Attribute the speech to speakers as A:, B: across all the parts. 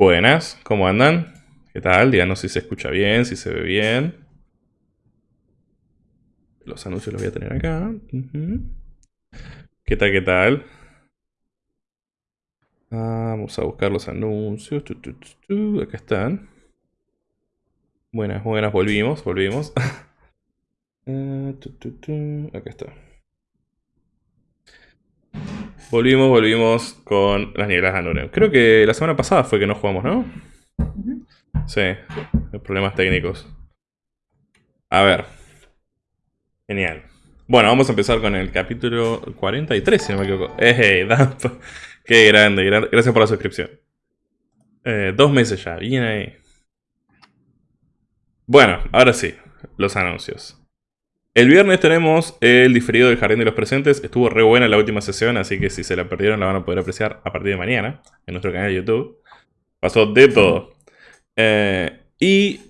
A: Buenas, ¿cómo andan? ¿Qué tal? Díganos si se escucha bien, si se ve bien. Los anuncios los voy a tener acá. ¿Qué tal, qué tal? Vamos a buscar los anuncios. Acá están. Buenas, buenas, volvimos, volvimos. Eh, acá está. Volvimos, volvimos con las nieblas de Anurem. Creo que la semana pasada fue que no jugamos, ¿no? Sí, problemas técnicos. A ver. Genial. Bueno, vamos a empezar con el capítulo 43, si no me equivoco. ¡Eh, Qué grande, gracias por la suscripción. Eh, dos meses ya, bien ahí. Bueno, ahora sí, los anuncios. El viernes tenemos el diferido del Jardín de los Presentes. Estuvo re buena la última sesión, así que si se la perdieron la van a poder apreciar a partir de mañana en nuestro canal de YouTube. Pasó de todo. Eh, y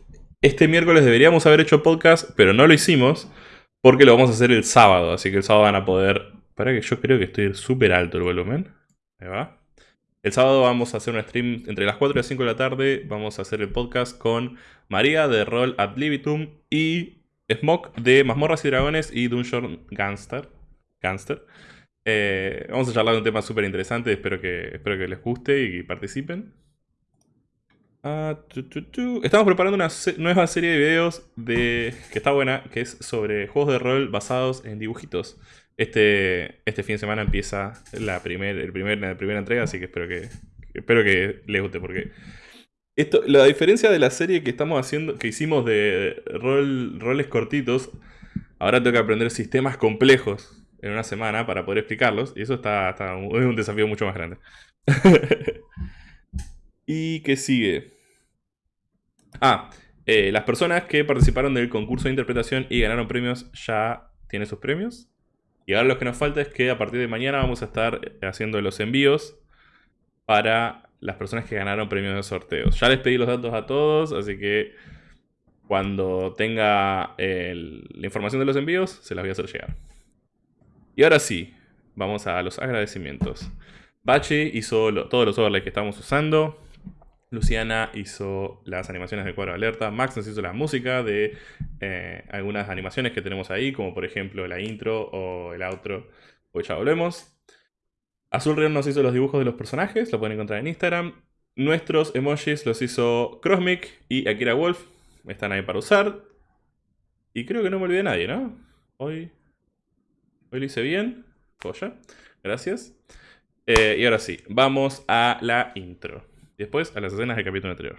A: este miércoles deberíamos haber hecho podcast, pero no lo hicimos porque lo vamos a hacer el sábado. Así que el sábado van a poder... Para que yo creo que estoy súper alto el volumen. Ahí va. El sábado vamos a hacer un stream entre las 4 y las 5 de la tarde. Vamos a hacer el podcast con María de Roll Ad Libitum y Smoke de Mazmorras y Dragones y Dungeon Gangster. Gangster. Eh, vamos a charlar de un tema súper interesante, espero que, espero que les guste y participen. Ah, Estamos preparando una nueva serie de videos de, que está buena, que es sobre juegos de rol basados en dibujitos. Este, este fin de semana empieza la, primer, el primer, la primera entrega, así que espero que, espero que les guste porque esto, la diferencia de la serie que estamos haciendo, que hicimos de rol, roles cortitos, ahora tengo que aprender sistemas complejos en una semana para poder explicarlos. Y eso está, es un desafío mucho más grande. ¿Y qué sigue? Ah, eh, las personas que participaron del concurso de interpretación y ganaron premios ya tienen sus premios. Y ahora lo que nos falta es que a partir de mañana vamos a estar haciendo los envíos para las personas que ganaron premios de sorteos. Ya les pedí los datos a todos, así que cuando tenga la información de los envíos, se las voy a hacer llegar. Y ahora sí, vamos a los agradecimientos. Bache hizo todos los overlays que estamos usando. Luciana hizo las animaciones de cuadro de alerta. Max nos hizo la música de eh, algunas animaciones que tenemos ahí, como por ejemplo la intro o el outro. Pues ya volvemos. Azul Rion nos hizo los dibujos de los personajes, lo pueden encontrar en Instagram. Nuestros emojis los hizo Crossmic y Akira Wolf. Están ahí para usar. Y creo que no me olvidé de nadie, ¿no? Hoy, hoy lo hice bien. Joya. Gracias. Eh, y ahora sí, vamos a la intro. Después a las escenas del capítulo anterior.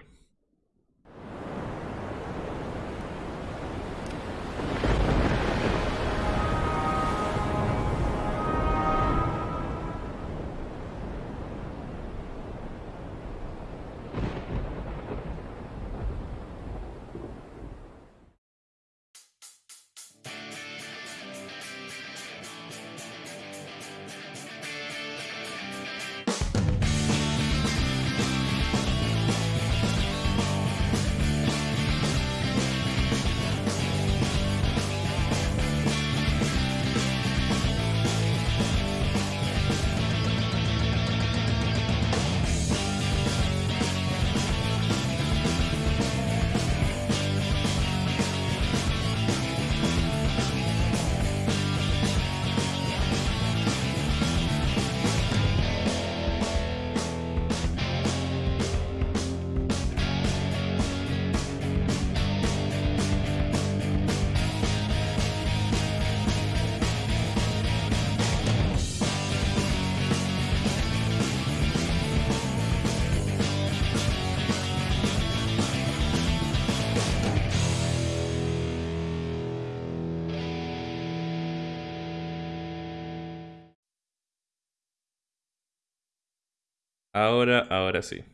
A: Ahora, ahora sí.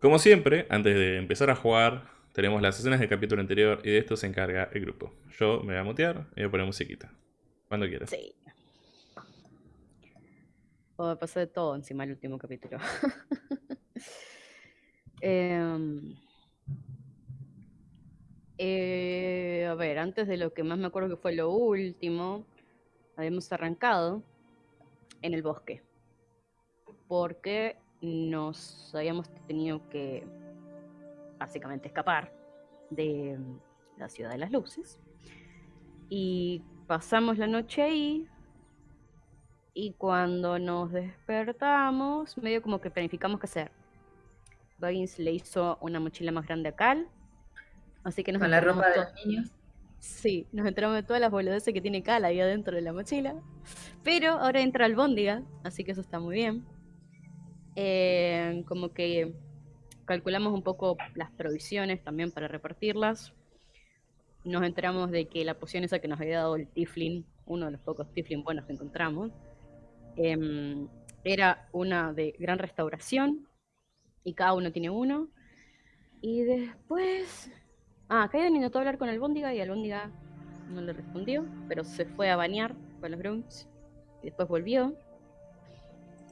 A: Como siempre, antes de empezar a jugar, tenemos las escenas del capítulo anterior y de esto se encarga el grupo. Yo me voy a mutear y voy a poner musiquita. Cuando quieras. Sí.
B: Oh, pasó de todo encima el último capítulo. Em, eh, a ver, antes de lo que más me acuerdo que fue lo último, habíamos arrancado en el bosque porque nos habíamos tenido que básicamente escapar de la ciudad de las luces. Y pasamos la noche ahí. Y cuando nos despertamos, medio como que planificamos qué hacer. Baggins le hizo una mochila más grande a Cal. Así que nos
C: Con la ropa de los niños.
B: Sí, nos enteramos de todas las boludeces que tiene Cal ahí adentro de la mochila. Pero ahora entra albóndiga, así que eso está muy bien. Eh, como que calculamos un poco las provisiones también para repartirlas. Nos enteramos de que la poción esa que nos había dado el Tiflin, uno de los pocos Tiflin buenos que encontramos, em, era una de gran restauración y cada uno tiene uno. Y después Ah, Kaiden intentó hablar con Albóndiga y Albóndiga no le respondió, pero se fue a bañar con los grunts y después volvió.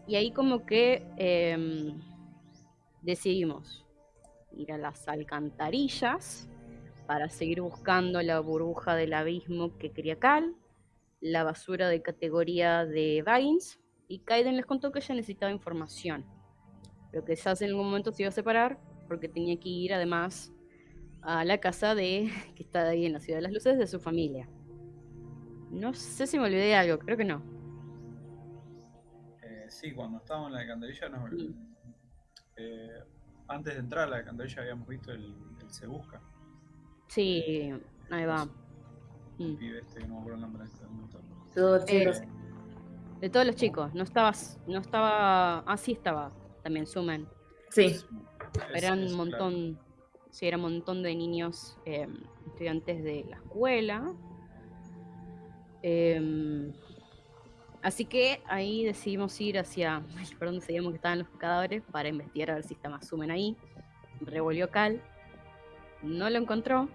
B: Y ahí como que em, decidimos ir a las alcantarillas para seguir buscando la burbuja del abismo que quería Cal, la basura de categoría de Vines, y Kaiden les contó que ella necesitaba información, pero que quizás en algún momento se iba a separar porque tenía que ir además a la casa de que está ahí en la ciudad de las luces de su familia. No sé si me olvidé de algo, creo que no.
D: Eh, sí, cuando estábamos en la alcantarilla,
B: Sí.
D: eh, antes de entrar a la alcantarilla habíamos visto el, el Se Busca,
B: Sí, ahí va.
D: el
B: Mm.
D: pibe este que no me acuerdo el nombre en este momento.
C: Todos
B: Eh,
C: chicos.
B: de todos los chicos, no estabas, no estaba, ah sí estaba, también Sumen.
C: Sí.
B: Eran un montón, sí, era un montón de niños eh, estudiantes de la escuela. Em, así que ahí decidimos ir hacia por donde sabíamos que estaban los cadáveres para investigar a ver si está más Sumen ahí. Revolvió Cal, no lo encontró,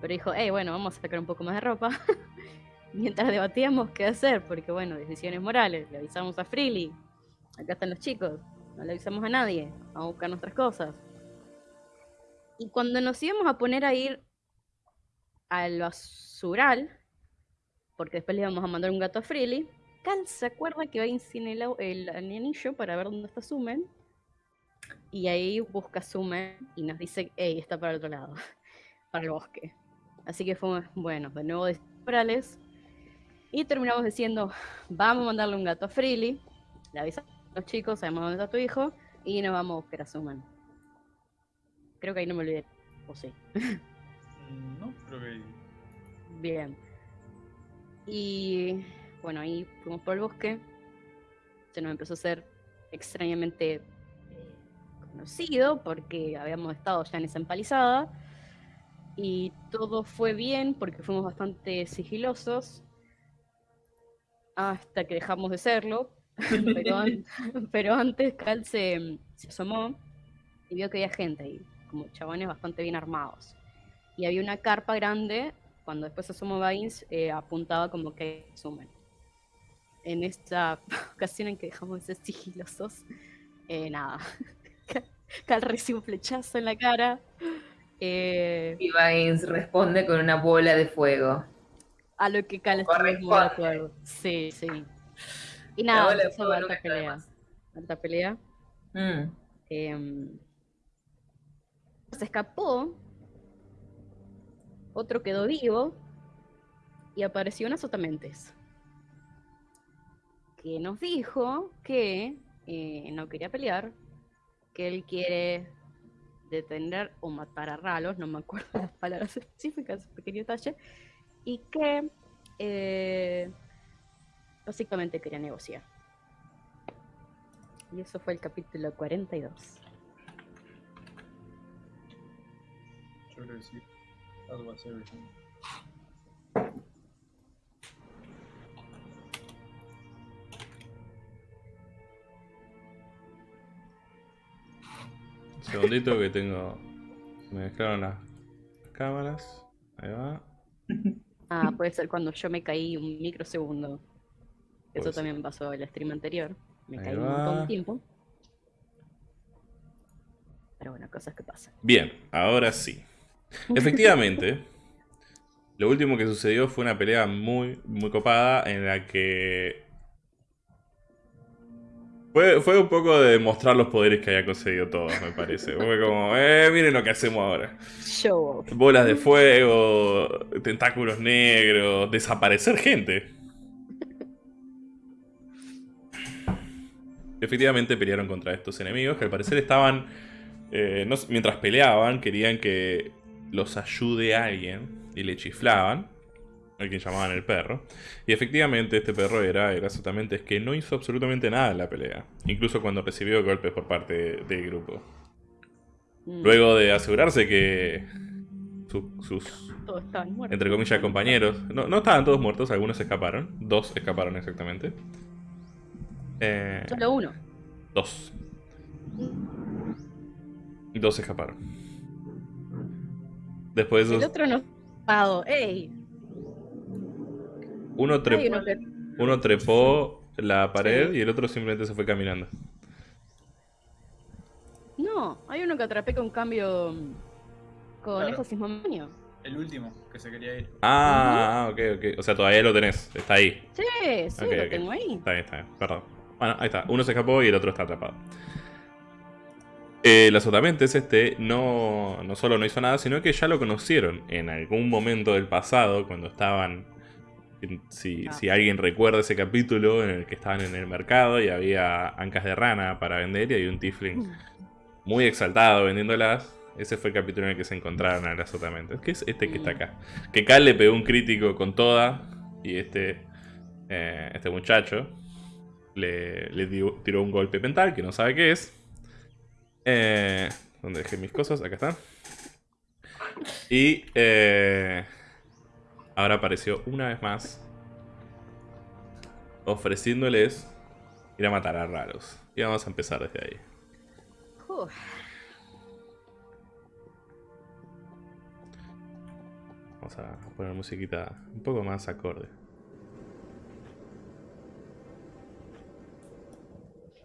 B: pero dijo, hey, bueno, vamos a sacar un poco más de ropa. Mientras debatíamos qué hacer, porque bueno, decisiones morales, le avisamos a Freely, acá están los chicos, no le avisamos a nadie, vamos a buscar nuestras cosas. Y cuando nos íbamos a poner a ir al basural, porque después le íbamos a mandar un gato a Freely, Cal se acuerda que va a sin el, el anillo para ver dónde está Sumen. Y ahí busca Sumen y nos dice, hey, está para el otro lado, para el bosque. Así que fuimos, bueno, de nuevo de morales. Y terminamos diciendo, vamos a mandarle un gato a Freely. Le avisamos a los chicos, sabemos dónde está tu hijo. Y nos vamos a buscar a Suman. Creo que ahí no me olvidé. O sí.
D: Mm, No, creo que.
B: Bien. Y bueno, ahí fuimos por el bosque. Se nos empezó a hacer extrañamente eh, conocido porque habíamos estado ya en esa empalizada. Y todo fue bien porque fuimos bastante sigilosos. Hasta que dejamos de serlo. Pero, an- pero antes Cal se, se asomó y vio que había gente ahí, como chabones bastante bien armados. Y había una carpa grande, cuando después asomó Vines, eh, apuntaba como que sumen. En esta ocasión en que dejamos de ser sigilosos, eh, nada. Cal- recibe un flechazo en la cara. eh,
C: Y Vines responde con una bola de fuego.
B: a lo que Cal estuvo muy de acuerdo. Sí, sí. Y nada, empezó
C: fuego
B: alta
C: está
B: pelea. Alta pelea.
C: Mm.
B: Em, se escapó, otro quedó vivo y apareció una sotamentes que nos dijo que eh, no quería pelear, que él quiere detener o matar a Ralos, no me acuerdo las palabras específicas, pequeño detalle, y que eh, básicamente quería negociar. Y eso fue el capítulo 42.
D: Yo Algo así. everything.
A: Un segundito que tengo. Me mezclaron las cámaras. Ahí va.
B: Ah, puede ser cuando yo me caí un microsegundo. Eso también pasó en el stream anterior. Me
A: Ahí
B: caí un montón de tiempo. Pero bueno, cosas que pasan.
A: Bien, ahora sí. Efectivamente, lo último que sucedió fue una pelea muy, muy copada en la que Fue, fue un poco de mostrar los poderes que había conseguido todos, me parece. Fue como, eh, miren lo que hacemos ahora.
B: Show.
A: Bolas de fuego, tentáculos negros, desaparecer gente. Efectivamente pelearon contra estos enemigos que al parecer estaban... eh, no mientras peleaban querían que los ayude alguien y le chiflaban. A quien llamaban el perro. Y efectivamente este perro era, era absolutamente es que no hizo absolutamente nada en la pelea. Incluso cuando recibió golpes por parte del grupo.
B: Mm,
A: Luego de asegurarse que su- sus, entre comillas, compañeros, no, no estaban todos muertos, algunos escaparon, dos escaparon exactamente. Eh,
B: Solo uno.
A: dos. Dos escaparon. Después de
B: El otro no. Pado. ¡Ey!
A: uno,
B: Hay
A: trep-
B: uno que.
A: uno trepó la pared y el otro simplemente se fue caminando.
B: No, hay uno que atrapé con cambio. Con
D: Claro. El último que se quería ir.
A: Ah, ok, ok. O sea, todavía lo tenés, está ahí.
B: Sí, sí, lo tengo ahí.
A: Está bien, está bien, perdón. Bueno, ahí está. Uno se escapó y el otro está atrapado. Eh, el azotamientos este no, no solo no hizo nada, sino que ya lo conocieron en algún momento del pasado, cuando estaban... Si,
B: Ah.
A: si alguien recuerda ese capítulo en el que estaban en el mercado y había ancas de rana para vender y hay un tiefling muy exaltado vendiéndolas. Ese fue el capítulo en el que se encontraron al azotamientos. Que es este que está acá. Que Cal le pegó un crítico con toda. Y este, eh, este muchacho le, le dio- tiró un golpe mental que no sabe qué es. Eh, ¿Dónde dejé mis cosas? Acá están. Y eh, ahora apareció una vez más ofreciéndoles ir a matar a raros. Y vamos a empezar desde ahí. Vamos a poner musiquita un poco más acorde.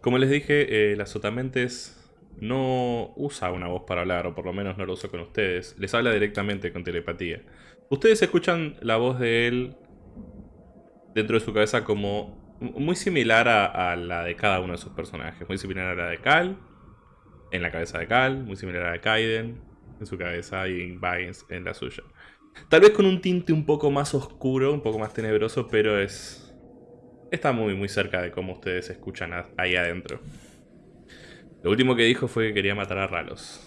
A: Como les dije, eh, la Sotamentes no usa una voz para hablar, o por lo menos no lo usa con ustedes. Les habla directamente con telepatía. Ustedes escuchan la voz de él dentro de su cabeza como muy similar a, la de cada uno de sus personajes. Muy similar a la de Cal, en la cabeza de Cal, muy similar a la de Kaiden, en su cabeza, y Vines en la suya. Tal vez con un tinte un poco más oscuro, un poco más tenebroso, pero es. Está muy, muy cerca de cómo ustedes escuchan ahí adentro. Lo último que dijo fue que quería matar a Ralos.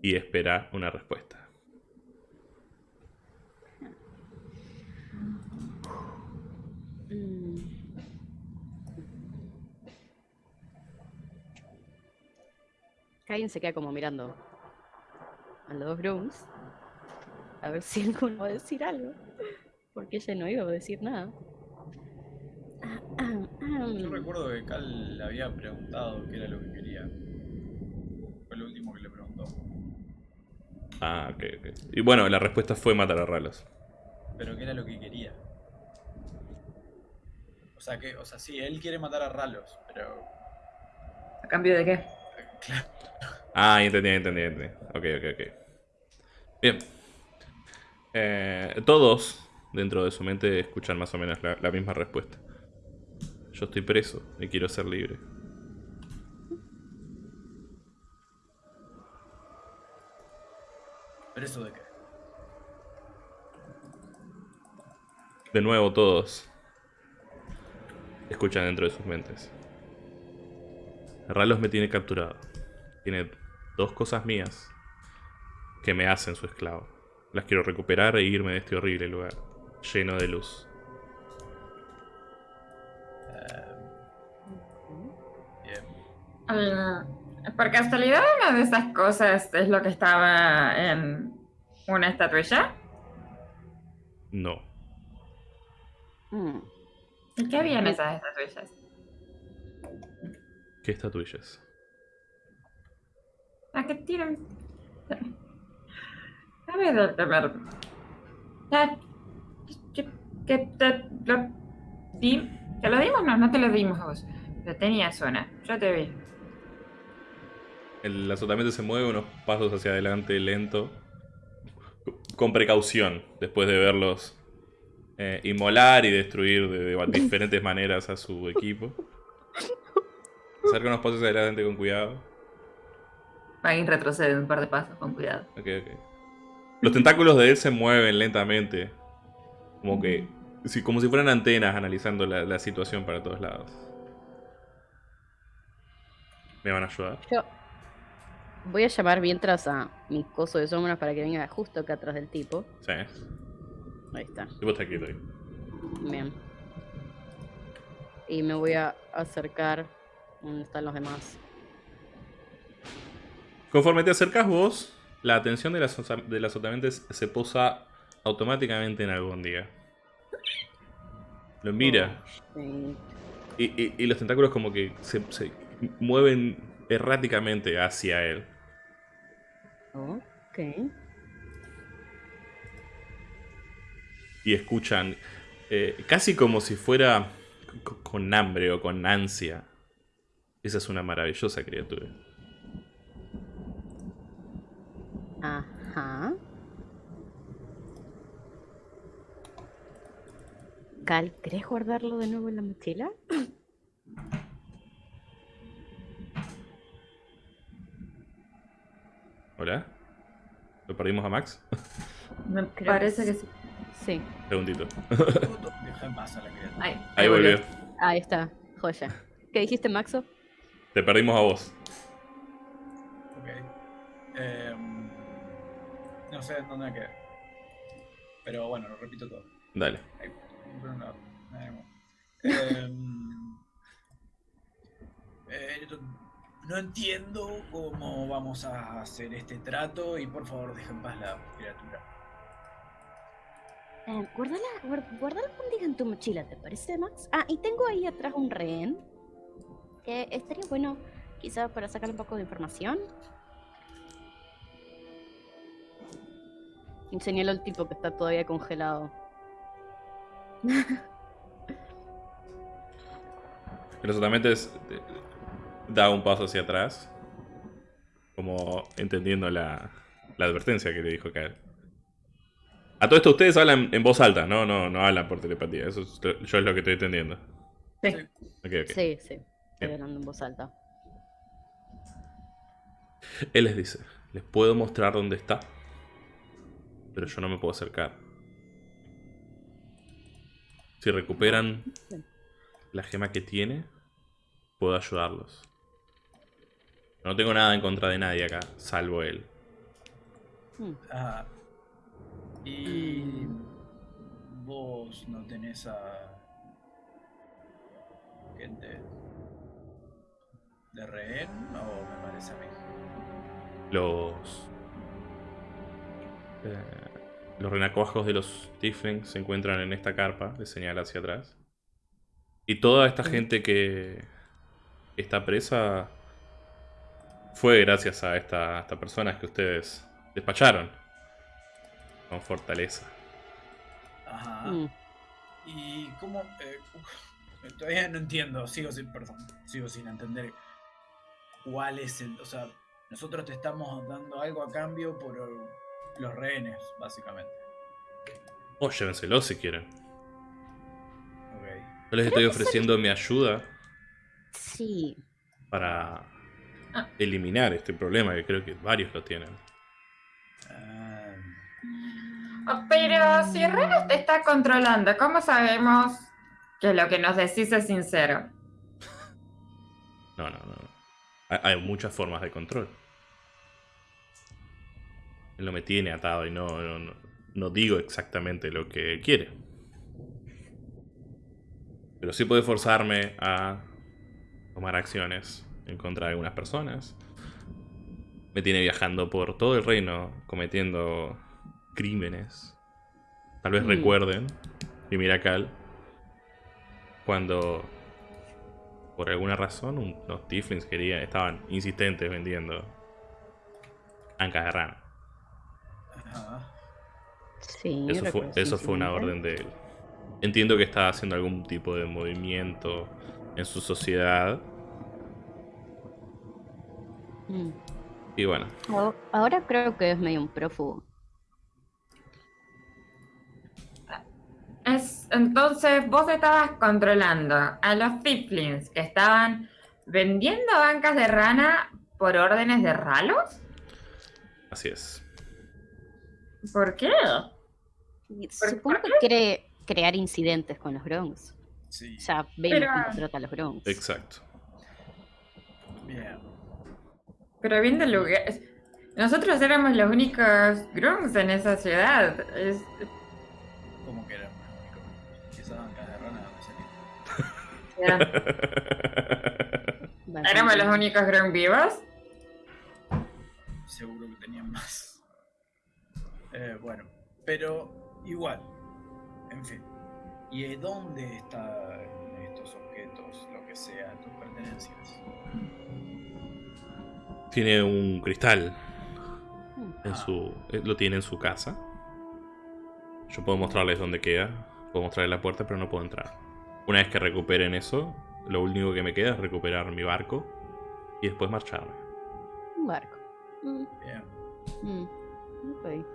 A: Y espera una respuesta.
B: mm. Kain se queda como mirando a los dos grooms. A ver si alguno va a decir algo. Porque ella no iba a decir nada. Ah, ah, ah.
D: Yo recuerdo que Cal le había preguntado qué era lo que quería. Fue lo último que le preguntó.
A: Ah, ok, ok. Y bueno, la respuesta fue matar a Ralos.
D: Pero qué era lo que quería. O sea que, o sea, sí, él quiere matar a Ralos, pero.
C: ¿A cambio de qué?
D: Claro.
A: Ah, entendí, entendí, entendí. Ok, ok, ok. Bien. Eh, todos dentro de su mente escuchan más o menos la, la misma respuesta. Yo estoy preso y quiero ser libre.
D: ¿Pero eso de qué?
A: De nuevo todos escuchan dentro de sus mentes. Ralos me tiene capturado. Tiene dos cosas mías que me hacen su esclavo. Las quiero recuperar e irme de este horrible lugar, lleno de luz.
C: Mm, Por casualidad, una de esas cosas es lo que estaba en una estatuilla.
A: No.
B: Mm.
C: ¿Y qué había en esas estatuillas?
A: ¿Qué estatuillas?
C: ¿A qué tiran? A ver, que, que te lo di. ¿Te lo dimos? No, no te lo dimos a vos. Lo tenías zona. Yo te vi.
A: El azotamiento se mueve unos pasos hacia adelante lento. Con precaución, después de verlos eh, inmolar y destruir de, de diferentes maneras a su equipo. Acerca unos pasos adelante con cuidado.
C: Magin retrocede un par de pasos, con cuidado.
A: Ok, ok. Los tentáculos de él se mueven lentamente. Como que. como si fueran antenas analizando la, la situación para todos lados. ¿Me van a ayudar?
B: Yo voy a llamar mientras a mi coso de sombras para que venga justo acá atrás del tipo.
A: Sí.
B: Ahí está.
A: El tipo está quieto ahí.
B: Bien. Y me voy a acercar donde están los demás.
A: Conforme te acercas vos, la atención de las, de las otamentes se posa automáticamente en Albóndiga. Lo mira.
B: Sí.
A: Y, y- y los tentáculos como que se, se mueven erráticamente hacia él.
B: Ok.
A: Y escuchan, eh, casi como si fuera co- con hambre o con ansia. Esa es una maravillosa criatura.
B: Ajá. Cal, ¿querés guardarlo de nuevo en la mochila?
A: ¿Hola? ¿Lo perdimos a Max?
C: Me parece
B: que
C: sí.
D: Criatura.
C: Ahí,
A: Ahí volvió.
B: Ahí está. Joya. ¿Qué dijiste, Maxo?
A: Te perdimos a vos.
D: Ok. Em, no sé dónde me quedé. Pero bueno, lo repito todo.
A: Dale.
D: Em, eh, no entiendo cómo vamos a hacer este trato y por favor deja en paz la criatura.
B: Eh, guarda la, guar- guarda la albóndiga en tu mochila, ¿te parece, Max? Ah, y tengo ahí atrás un rehén. Que estaría bueno, quizá para sacar un poco de información. Y señalo al tipo que está todavía congelado.
A: Los otamentes eh, da un paso hacia atrás. Como entendiendo la, la advertencia que le dijo Kael. A todo esto ustedes hablan en voz alta, no, no, no hablan por telepatía. Eso es yo es lo que estoy entendiendo.
C: Sí.
B: Sí, sí. Estoy
A: Bien.
B: hablando en voz alta.
A: Él les dice, les puedo mostrar dónde está. Pero yo no me puedo acercar. Si recuperan la gema que tiene, puedo ayudarlos. No tengo nada en contra de nadie acá, salvo él.
B: Hmm.
D: Ah, y vos no tenés a gente de rehén o me parece a mí.
A: Los. eh, los renacuajos de los Tieflings se encuentran en esta carpa, le señala hacia atrás. Y toda esta gente que está presa fue gracias a esta, a estas personas que ustedes despacharon con fortaleza.
D: Ajá.
B: Mm.
D: Y cómo eh, uf, todavía no entiendo, sigo sin, perdón, sigo sin entender cuál es el, o sea, nosotros te estamos dando algo a cambio por los rehenes, básicamente.
A: O llévenselo si quieren.
D: Ok.
A: Yo les estoy ofreciendo mi ayuda
B: Sí.
A: para
C: Ah.
A: eliminar este problema, que creo que varios lo tienen.
D: Ah,
C: pero si Renos te está controlando, ¿cómo sabemos que lo que nos decís es sincero?
A: No, no, no. Hay, muchas formas de control. Él no me tiene atado y no, no, no- no digo exactamente lo que quiere. Pero sí puede forzarme a tomar acciones en contra de algunas personas. Me tiene viajando por todo el reino cometiendo crímenes. Tal vez
B: Mm.
A: recuerden, y mira Cal, cuando por alguna razón un- los Tieflings querían, estaban insistentes vendiendo ancas de rana.
B: Sí.
A: Eso fue, eso fue una orden de él. Entiendo que está haciendo algún tipo de movimiento en su sociedad.
B: Mm.
A: Y bueno,
B: Ahora- creo que es medio un prófugo.
C: Es, entonces vos estabas controlando a los Tiflins que estaban ¿Vendiendo bancas de rana por órdenes de ralos?
A: Así es.
C: ¿Por qué?
B: Supongo que quiere crear incidentes con los Bronx.
D: Sí.
B: Ya vemos
C: Pero-
B: cómo trata a los Bronx.
A: Exacto.
D: Bien.
C: Pero bien del lugar. Nosotros éramos los únicos grunts en esa ciudad. Es-
D: ¿Cómo que éramos los únicos? ¿Y esa banca de rana dónde salió?
C: era-
B: Bastante.
C: éramos los únicos grunts vivos.
D: Seguro que tenían más. Eh, bueno, pero igual. En fin. ¿Y de dónde están estos objetos, lo que sea, tus pertenencias?
A: Tiene un cristal. En su, eh, lo tiene en su casa. Yo puedo mostrarles dónde queda. Puedo mostrarles la puerta, pero no puedo entrar. Una vez que recuperen eso, lo único que me queda es recuperar mi barco y después marcharme.
B: Un barco. Mm,
D: Bien.
B: mm, ok.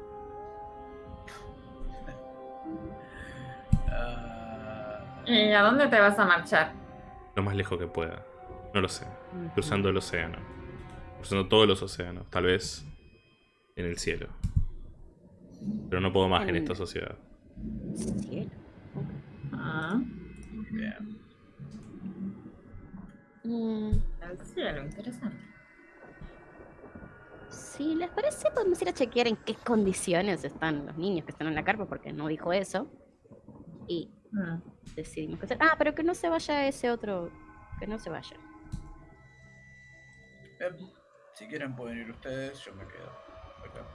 D: Ah,
C: ¿Y a dónde te vas a marchar?
A: Lo más lejos que pueda. No lo sé. Cruzando el océano. Cruzando todos los océanos. Tal vez en el cielo. Pero no puedo más en
B: En-
A: esta sociedad.
B: Cielo.
C: Ah,
D: bien.
B: Mm,
C: el cielo, interesante.
B: si les parece, podemos ir a chequear en qué condiciones están los niños que están en la carpa, porque no dijo eso. Y
C: Mm.
B: decidimos que. Ah, pero que no se vaya ese otro. Que no se vaya.
D: Bien. Si quieren pueden ir ustedes, yo me quedo. acá.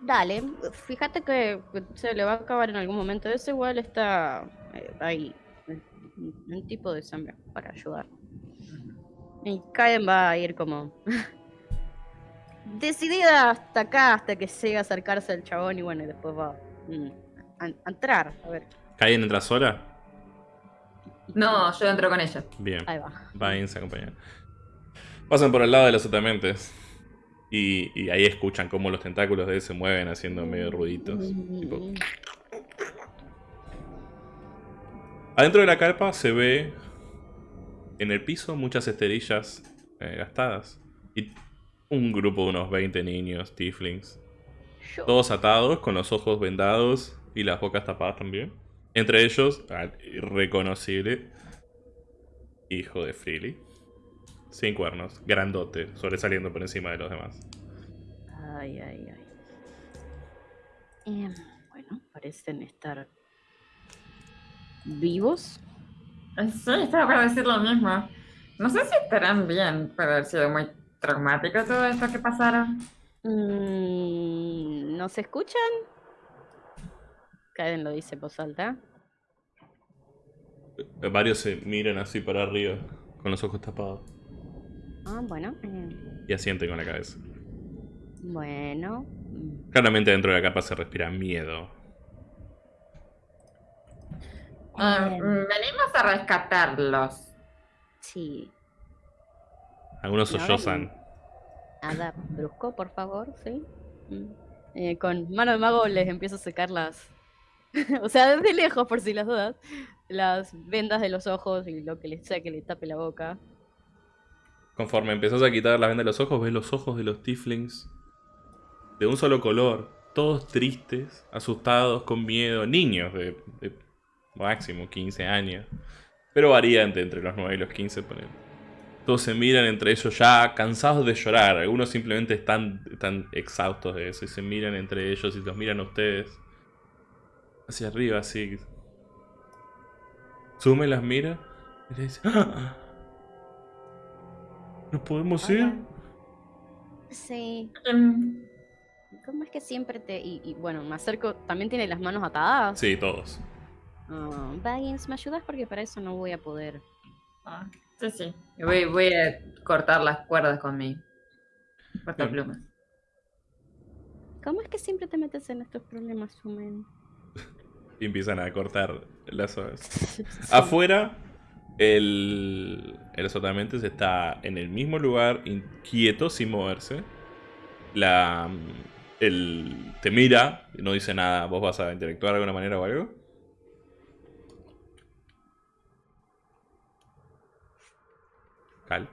B: Dale, fíjate que se le va a acabar en algún momento. Ese igual está eh, ahí. Un, tipo de sangre para ayudar. Y Kaden va a ir como. decidida hasta acá, hasta que llegue a acercarse al chabón y bueno, y después va mm, a, a entrar. A ver,
A: ¿Caen entra sola?
C: No, yo entro con ella.
A: Bien.
B: ahí va.
A: Vayan, se acompañan. Pasan por el lado de los atamentes. Y, y ahí escuchan cómo los tentáculos de él se mueven haciendo medio ruiditos. Tipo, Adentro de la carpa se ve en el piso muchas esterillas eh, gastadas. Y un grupo de unos 20 niños, tieflings. Todos atados, con los ojos vendados y las bocas tapadas también. Entre ellos, al irreconocible hijo de Freely. Sin cuernos, grandote, sobresaliendo por encima de los demás.
B: Ay, ay, ay. Em, bueno, parecen estar vivos.
C: Eh, Sí, estaba para decir lo mismo. No sé si estarán bien. Puede haber sido muy traumático todo esto que pasaron.
B: Mm, ¿No se escuchan? Kaden lo dice en voz alta.
A: Varios se miran así para arriba, con los ojos tapados.
B: Ah, bueno. eh,
A: Y asienten con la cabeza.
B: bueno.
A: Claramente dentro de la capa se respira miedo.
C: Ah, mm, venimos a rescatarlos.
B: sí.
A: Algunos
B: No,
A: sollozan.
B: Nada brusco, por favor, sí. Mm. Eh, con mano de mago les empiezo a secar las. o sea, desde lejos, por si las dudas. Las vendas de los ojos y lo que les sea que le tape la boca.
A: Conforme empezás a quitar la venda de los ojos, ves los ojos de los tieflings de un solo color, todos tristes, asustados, con miedo, niños de, de máximo 15 años, pero varía entre, los 9 y los 15. ponele. Todos se miran entre ellos ya cansados de llorar, algunos simplemente están, están exhaustos de eso y se miran entre ellos y los miran a ustedes. Hacia arriba, así. Sume las mira y le dice... "¡Ah! ¿Nos podemos ir?
B: Sí.
C: Em,
B: ¿Cómo es que siempre te.? Y, y, bueno, me acerco. ¿También tiene las manos atadas?
A: Sí, todos.
B: Ah, Baggins, ¿me ayudas? Porque para eso no voy a poder.
C: ah, sí, sí. Voy, voy a cortar las cuerdas con mi portaplumas.
B: ¿Cómo es que siempre te metes en estos problemas, Sumen?
A: Y empiezan a cortar las hojas.
B: Sí.
A: Afuera, el, el azotamentes está en el mismo lugar, inquieto, sin moverse. La, el, te mira, no dice nada. ¿Vos vas a interactuar de alguna manera o algo? Cal.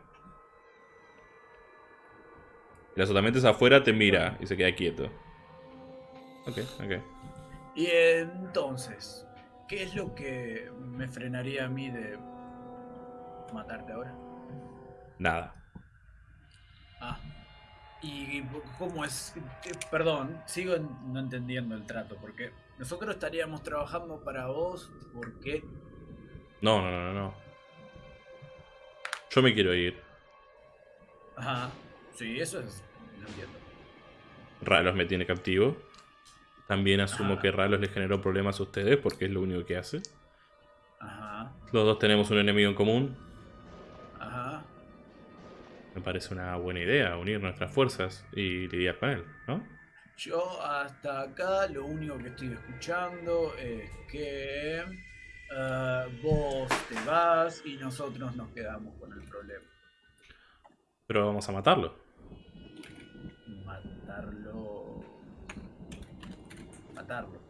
A: El azotamiento afuera te mira y se queda quieto. Ok, ok.
D: Y entonces, ¿qué es lo que me frenaría a mí de matarte ahora?
A: Nada.
D: Ah. ¿Y cómo es? Eh, Perdón, sigo no entendiendo el trato, porque nosotros estaríamos trabajando para vos, ¿por qué?
A: No, no, no, no, no. Yo me quiero ir.
D: Ajá. Sí, eso es. Lo entiendo.
A: Ralos me tiene captivo. También asumo
D: Ah.
A: que Ralos le generó problemas a ustedes porque es lo único que hace.
D: Ajá.
A: Los dos tenemos un enemigo en común. Me parece una buena idea unir nuestras fuerzas y lidiar con él, ¿no?
D: Yo hasta acá lo único que estoy escuchando es que eh, vos te vas y nosotros nos quedamos con el problema.
A: Pero vamos a matarlo.
D: Matarlo. Matarlo.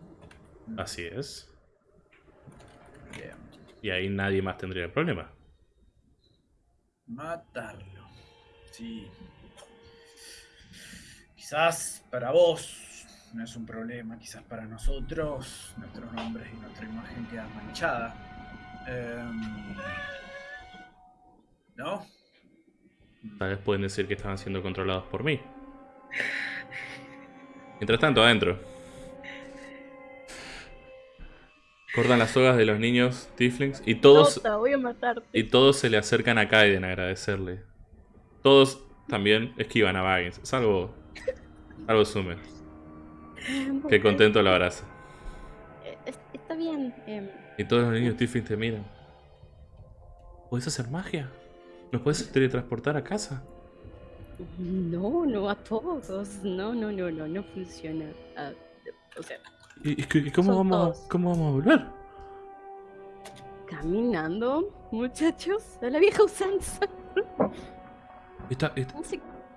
A: Así es.
D: Bien.
A: Y ahí nadie más tendría el problema.
D: Matarlo. Sí. Quizás para vos no es un problema, quizás para nosotros nuestros nombres y nuestra imagen quedan manchada. Em, ¿No?
A: Tal vez pueden decir que estaban siendo controlados por mí. Mientras tanto, adentro. Cortan las sogas de los niños Tieflings y todos,
B: Tota, voy a matarte.
A: y todos se le acercan a Kaiden a agradecerle. Todos también esquivan a Baggins, salvo, salvo Sumer, que contento lo abraza.
B: Eh, es- Está bien. em,
A: Y todos los niños Tieflings te miran. ¿Puedes hacer magia? ¿Nos puedes teletransportar a casa?
B: no, no a todos. No, no, no, no, no funciona. Ah, o sea,
A: ¿Y, qué- cómo, vamos,
B: todos.
A: cómo vamos a volver?
B: caminando, muchachos, a la vieja usanza.
A: ¿Está, está,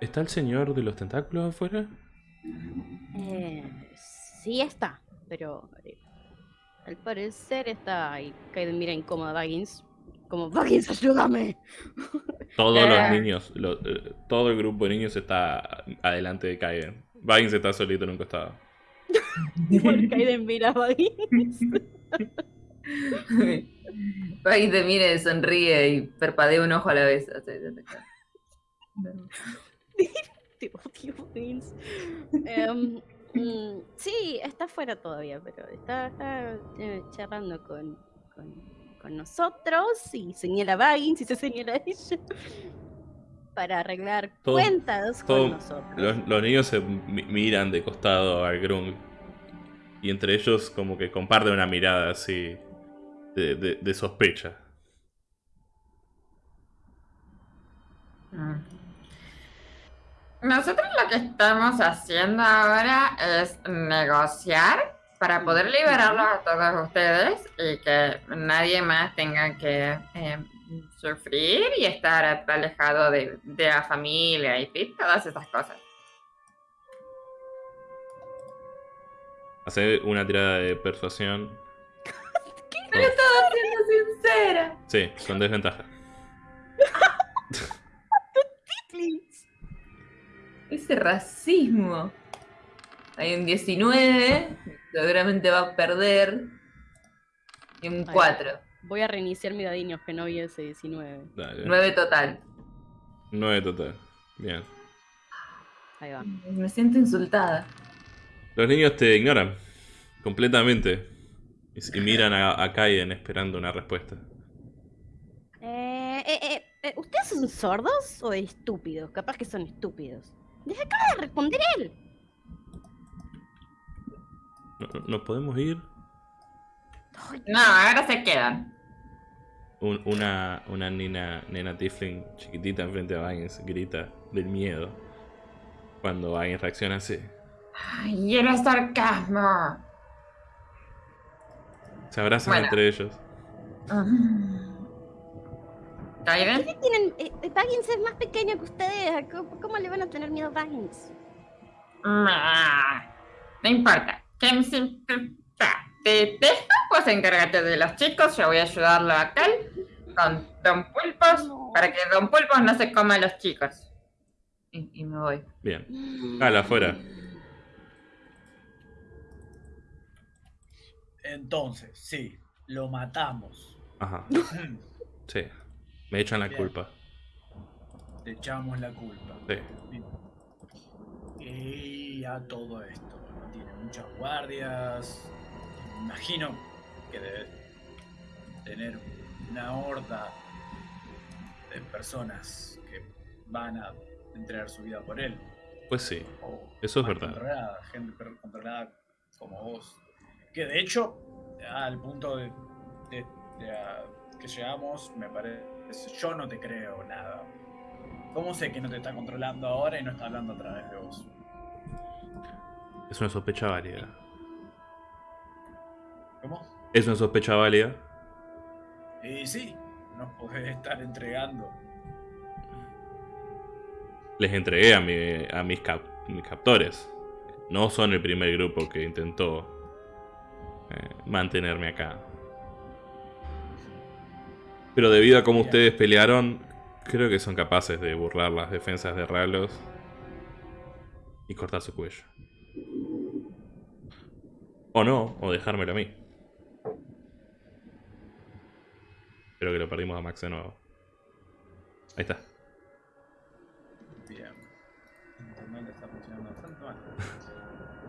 A: está el señor de los tentáculos afuera?
B: Eh, sí está, pero eh, al parecer está ahí. Kaiden mira incómoda a Baggins. Como, Baggins, ayúdame.
A: Todos los
C: Eh.
A: niños, lo- eh, todo el grupo de niños está adelante de Kaiden. Baggins está solito en un costado.
B: Igual Kaiden mira a Baggins.
C: Ahí te mire, sonríe y parpadea un ojo a la vez.
B: Mm, sí, está afuera todavía, pero está, está, eh, charlando con, con, con nosotros y señala a Baggins y se señala a ella. Para arreglar
A: Todo-
B: cuentas
A: todo-
B: con nosotros.
A: Los, los niños se mi- miran de costado al Grung. Y entre ellos como que comparten una mirada así de, de- de sospecha.
C: Mm. Nosotros lo que estamos haciendo ahora es negociar para poder liberarlos a todos ustedes y que nadie más tenga que eh, sufrir y estar alejado de, de la familia y todas esas cosas.
A: Hace una tirada de persuasión.
C: Pero estaba siendo sincera.
A: Sí, con desventaja.
C: Ese racismo. Hay un 19, seguramente va a perder. Y un
B: Ay.
C: 4,
B: Voy a reiniciar mi dadinho que no vi ese 19.
A: Dale.
C: 9 total.
A: 9 total. Bien.
B: Ahí va.
C: Me siento insultada.
A: Los niños te ignoran completamente y miran a, a Kaiden esperando una respuesta.
B: Eh, eh, eh, eh, ¿Ustedes son sordos o estúpidos? Capaz que son estúpidos. Les acaba de responder él.
A: ¿No, no- no podemos ir?
C: No, ahora se quedan.
A: Un- una, una nena, nena Tifling chiquitita enfrente a Baggins grita del miedo cuando Baggins reacciona así.
C: Ay, era sarcasmo.
A: Se abrazan
C: Bueno.
A: entre ellos.
C: ¿Kaiden?
B: ¿Qué tienen? Eh, Baggins es más pequeño que ustedes. ¿Cómo, cómo le van a tener miedo a Baggins?
C: No importa. Te dejo, pues encárgate de los chicos. Yo voy a ayudarlo a aquel con Don Pulpos
B: No.
C: para que Don Pulpos no se coma a los chicos. y, y me voy.
A: Bien. Cala, afuera.
D: Entonces, sí, lo matamos.
A: Ajá. Sí. Me echan la
D: Bien.
A: culpa.
D: Te echamos la culpa.
A: Sí.
D: Bien. Y a todo esto, tiene muchas guardias. Me imagino que debe tener una horda de personas que van a entregar su vida por él.
A: Pues sí.
D: O
A: Eso es verdad.
D: Controlada, gente controlada como vos. Que de hecho, al punto de, de- de a- que llegamos, me parece. Yo no te creo nada. ¿Cómo sé que no te está controlando ahora y no está hablando a través de vos?
A: Es una sospecha válida.
D: ¿Cómo?
A: Es una sospecha válida.
D: Y sí, nos podés estar entregando.
A: Les entregué a, mi- a mis, cap- mis captores. No son el primer grupo que intentó eh, mantenerme acá. Pero debido a cómo ustedes pelearon, creo que son capaces de burlar las defensas de Ralos y cortar su cuello. O no, o dejármelo a mí. Creo que lo perdimos a Max de nuevo. Ahí está.
D: Bien. Internet está funcionando bastante mal.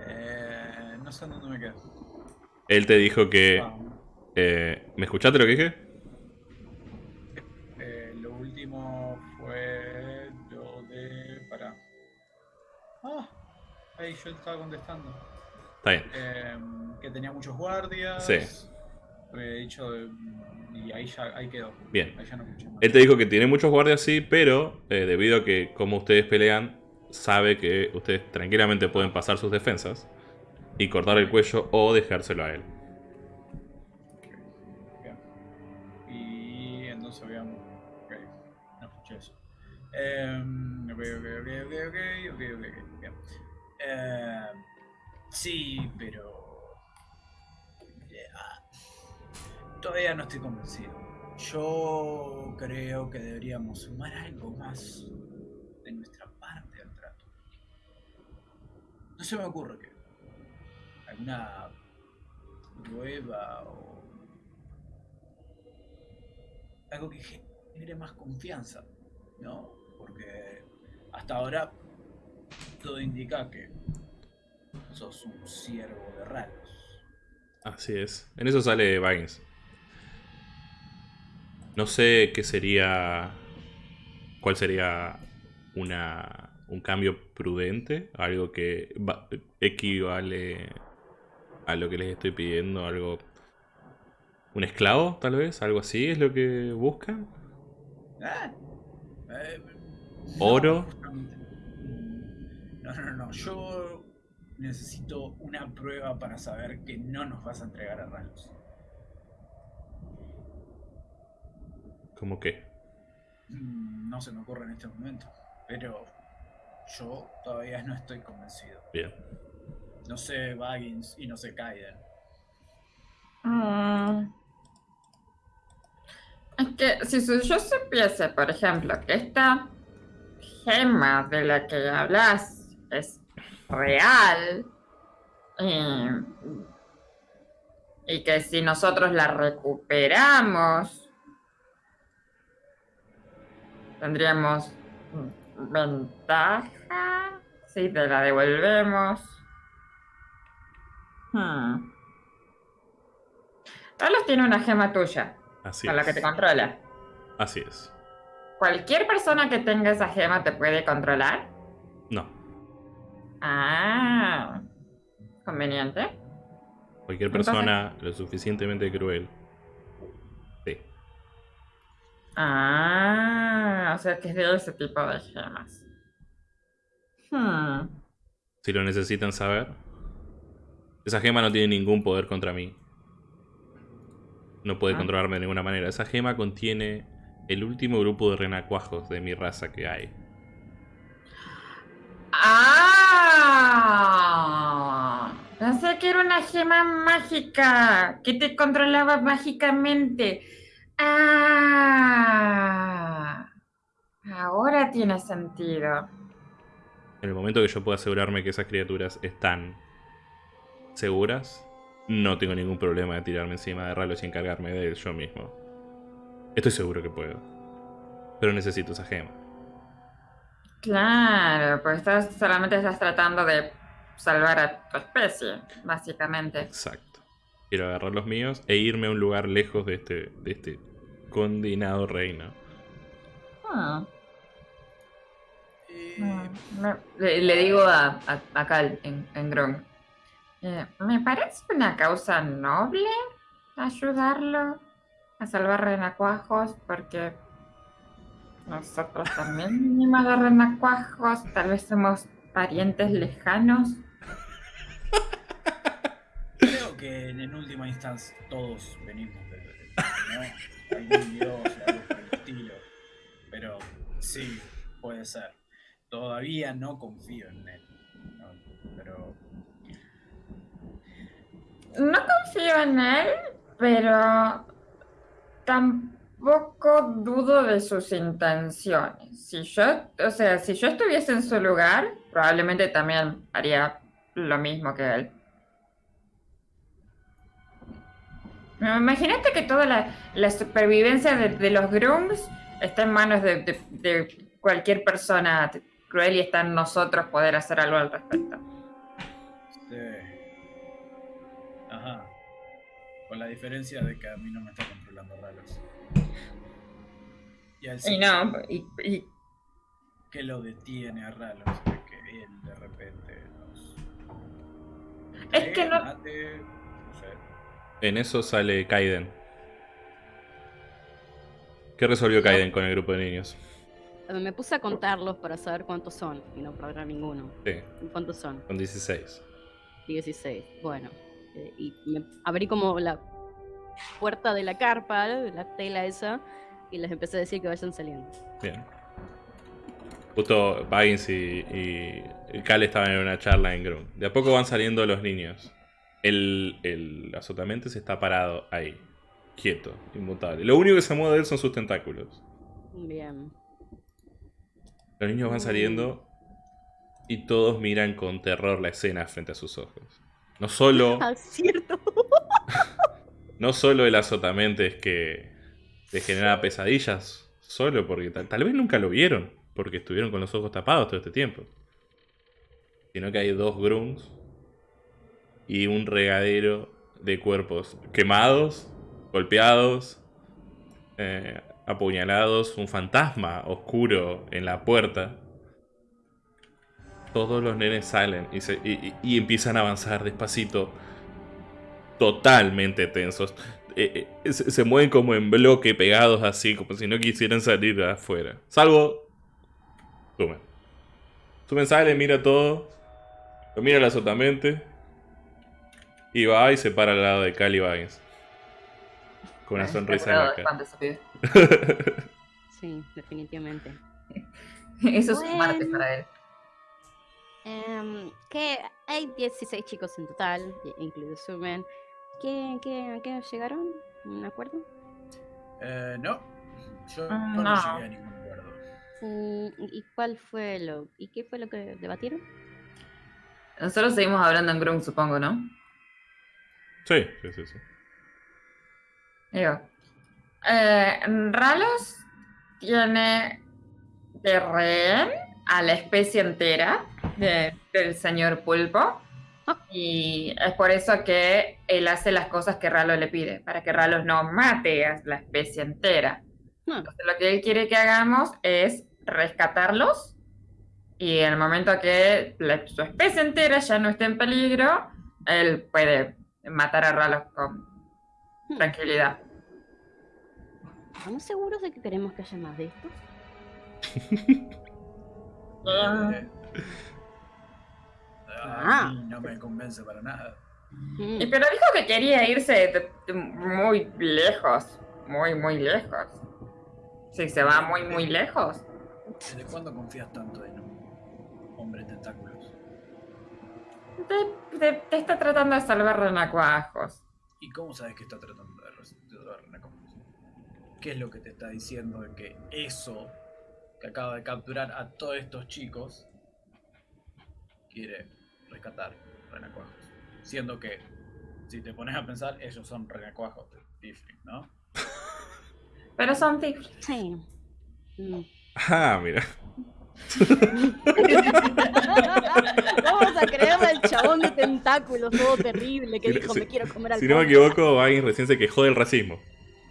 D: Eh, no sé en dónde me quedo.
A: Él te dijo que... Eh, ¿Me escuchaste lo que dije?
D: Ahí yo estaba contestando.
A: Está bien.
D: Eh, que tenía muchos guardias.
A: Sí.
D: Había dicho. y ahí ya ahí quedó.
A: Bien.
D: Ahí ya no escuché más.
A: Él te dijo que tiene muchos guardias, sí, pero eh, debido a que como ustedes pelean, sabe que ustedes tranquilamente pueden pasar sus defensas y cortar el cuello o dejárselo a él.
D: Bien. Y entonces habíamos. Ok, no escuché eso. Eh, ok, ok, ok, ok, ok, ok, ok, Eh, sí, pero. eh, ah, todavía no estoy convencido. Yo creo que deberíamos sumar algo más de nuestra parte al trato. No se me ocurre que. alguna prueba o algo que genere más confianza, ¿no? Porque hasta ahora todo indica que sos un siervo de raros.
A: Así es. En eso sale Baggins. No sé qué sería. ¿Cuál sería una, un cambio prudente? Algo que va- equivale a lo que les estoy pidiendo. Algo. ¿Un esclavo, tal vez? ¿Algo así es lo que buscan?
D: Ah, eh,
A: ¿Oro?
D: justamente. No, no, no. Yo necesito una prueba para saber que no nos vas a entregar a raros.
A: ¿Cómo qué?
D: Mm, No se me ocurre en este momento. Pero yo todavía no estoy convencido.
A: Bien.
D: No sé Baggins y no sé Kaiden.
C: Mm. Es que si yo supiese, por ejemplo, que esta gema de la que hablas es real y, y que si nosotros la recuperamos tendríamos ventaja si te la devolvemos. Hmm. Carlos tiene una gema tuya,
A: Así
C: con la que te controla.
A: Así es.
C: ¿Cualquier persona que tenga esa gema te puede controlar? Ah, conveniente.
A: Cualquier
C: Entonces-
A: persona lo suficientemente cruel. Sí.
C: Ah, o sea que es de ese tipo de gemas. Hmm.
A: Si lo necesitan saber. Esa gema no tiene ningún poder contra mí. No puede
C: Ah.
A: controlarme de ninguna manera. Esa gema contiene el último grupo de renacuajos de mi raza que hay.
C: Ah, pensé que era una gema mágica que te controlaba mágicamente. Ah, ahora tiene sentido.
A: En el momento que yo pueda asegurarme que esas criaturas están seguras, no tengo ningún problema de tirarme encima de Ralos y encargarme de él yo mismo. Estoy seguro que puedo. Pero necesito esa gema.
C: Claro, pues estás, solamente estás tratando de salvar a tu especie, básicamente.
A: Exacto. Quiero agarrar los míos e irme a un lugar lejos de este, de este condenado reino.
C: Ah,
D: Eh,
C: mm, me- le, le digo a, a, a Cal en, en Grom. eh, me parece una causa noble ayudarlo a salvar renacuajos porque nosotros también venimos de renacuajos, tal vez somos parientes lejanos.
D: Creo que en, última instancia todos venimos de, de- ¿no? algún dios algo por el estilo. Pero sí, puede ser. Todavía no confío en él. ¿no? Pero
C: No confío en él, pero tampoco dudo de sus intenciones. Si yo, o sea, si yo estuviese en su lugar, probablemente también haría lo mismo que él. Imagínate que toda la, supervivencia de, los Grooms está en manos de, de- de cualquier persona cruel y está en nosotros poder hacer algo al respecto.
D: sí. Ajá. Con la diferencia de que a mí no me está controlando Ralos. Y al
C: Y no, y, y
D: que lo detiene a Ralos de que él de repente nos.
C: Es que no-
D: mate, no sé.
A: En eso sale Kaiden. ¿Qué resolvió Kaiden con el grupo de niños?
B: Me puse a contarlos para saber cuántos son y no perder ninguno.
A: Sí,
B: ¿Cuántos son?
A: con 16.
B: 16. Bueno. eh, y me abrí como la puerta de la carpa, la tela esa, y les empecé a decir que vayan saliendo.
A: Bien. Justo Baggins y, Cal estaban en una charla en Grum. De a poco van saliendo los niños. El, el azotamente se está parado ahí, quieto, inmutable. Lo único que se mueve de él son sus tentáculos.
B: Bien.
A: Los niños van saliendo y todos miran con terror la escena frente a sus ojos. No solo,
B: Ah, cierto.
A: no solo el azotamente es que les genera pesadillas, solo porque tal, vez nunca lo vieron, porque estuvieron con los ojos tapados todo este tiempo. Sino que hay dos grunts y un regadero de cuerpos quemados, golpeados, eh, apuñalados, un fantasma oscuro en la puerta. Todos los nenes salen y empiezan a avanzar despacito, totalmente tensos. Eh, eh, se, se mueven como en bloque, pegados así, como si no quisieran salir de afuera. Salvo. Sumen. Sumen sale, mira todo. Lo mira la sotamente. Y va y se para al lado de Cali Baggins. Con una sonrisa en la cara.
B: Sí, definitivamente.
C: Eso es un martes
B: Bueno.
C: para él.
B: Em, que hay 16 chicos en total, incluido Sumen. ¿Qué, qué, qué llegaron? ¿Un acuerdo?
D: Eh, no. Yo,
C: Ah,
D: no.
C: no.
D: llegué a ningún acuerdo.
B: Mm, ¿Y cuál fue lo y qué fue lo que debatieron?
C: Nosotros seguimos hablando en Grung, supongo, ¿no?
A: Sí, sí, sí. sí.
C: Digo. eh, Ralos tiene de rehén a la especie entera de- del señor Pulpo. Y es por eso que él hace las cosas que Ralos le pide, para que Ralos no mate a la especie entera.
B: Ah,
C: Entonces, lo que él quiere que hagamos es rescatarlos y en el momento que la- su especie entera ya no esté en peligro, él puede matar a Ralos con
B: hmm,
C: tranquilidad.
B: ¿Estamos seguros de que queremos que haya más de estos?
D: Eh,
B: Ah.
D: a mí no me convence para nada.
B: Mm,
C: Y pero dijo que quería irse de- de muy lejos, muy, muy lejos. Si se va muy, muy lejos.
D: ¿Desde cuándo confías tanto en un hombre tentáculos?
C: Te, te- te está tratando de salvar renacuajos.
D: ¿Y cómo sabes que está tratando de de una conclusión? ¿Qué es lo que te está diciendo de que eso que acaba de capturar a todos estos chicos quiere rescatar renacuajos. Siendo que, si te pones a pensar, ellos son renacuajos de Tifling, ¿no?
C: Pero son tigres.
B: Sí. Mm.
A: Ah, mira.
B: Vamos a creerle al chabón de tentáculos todo terrible que
A: Si-
B: dijo
A: si-
B: me quiero comer al
A: Si no me
B: Wondiga".
A: equivoco, alguien recién se quejó del racismo.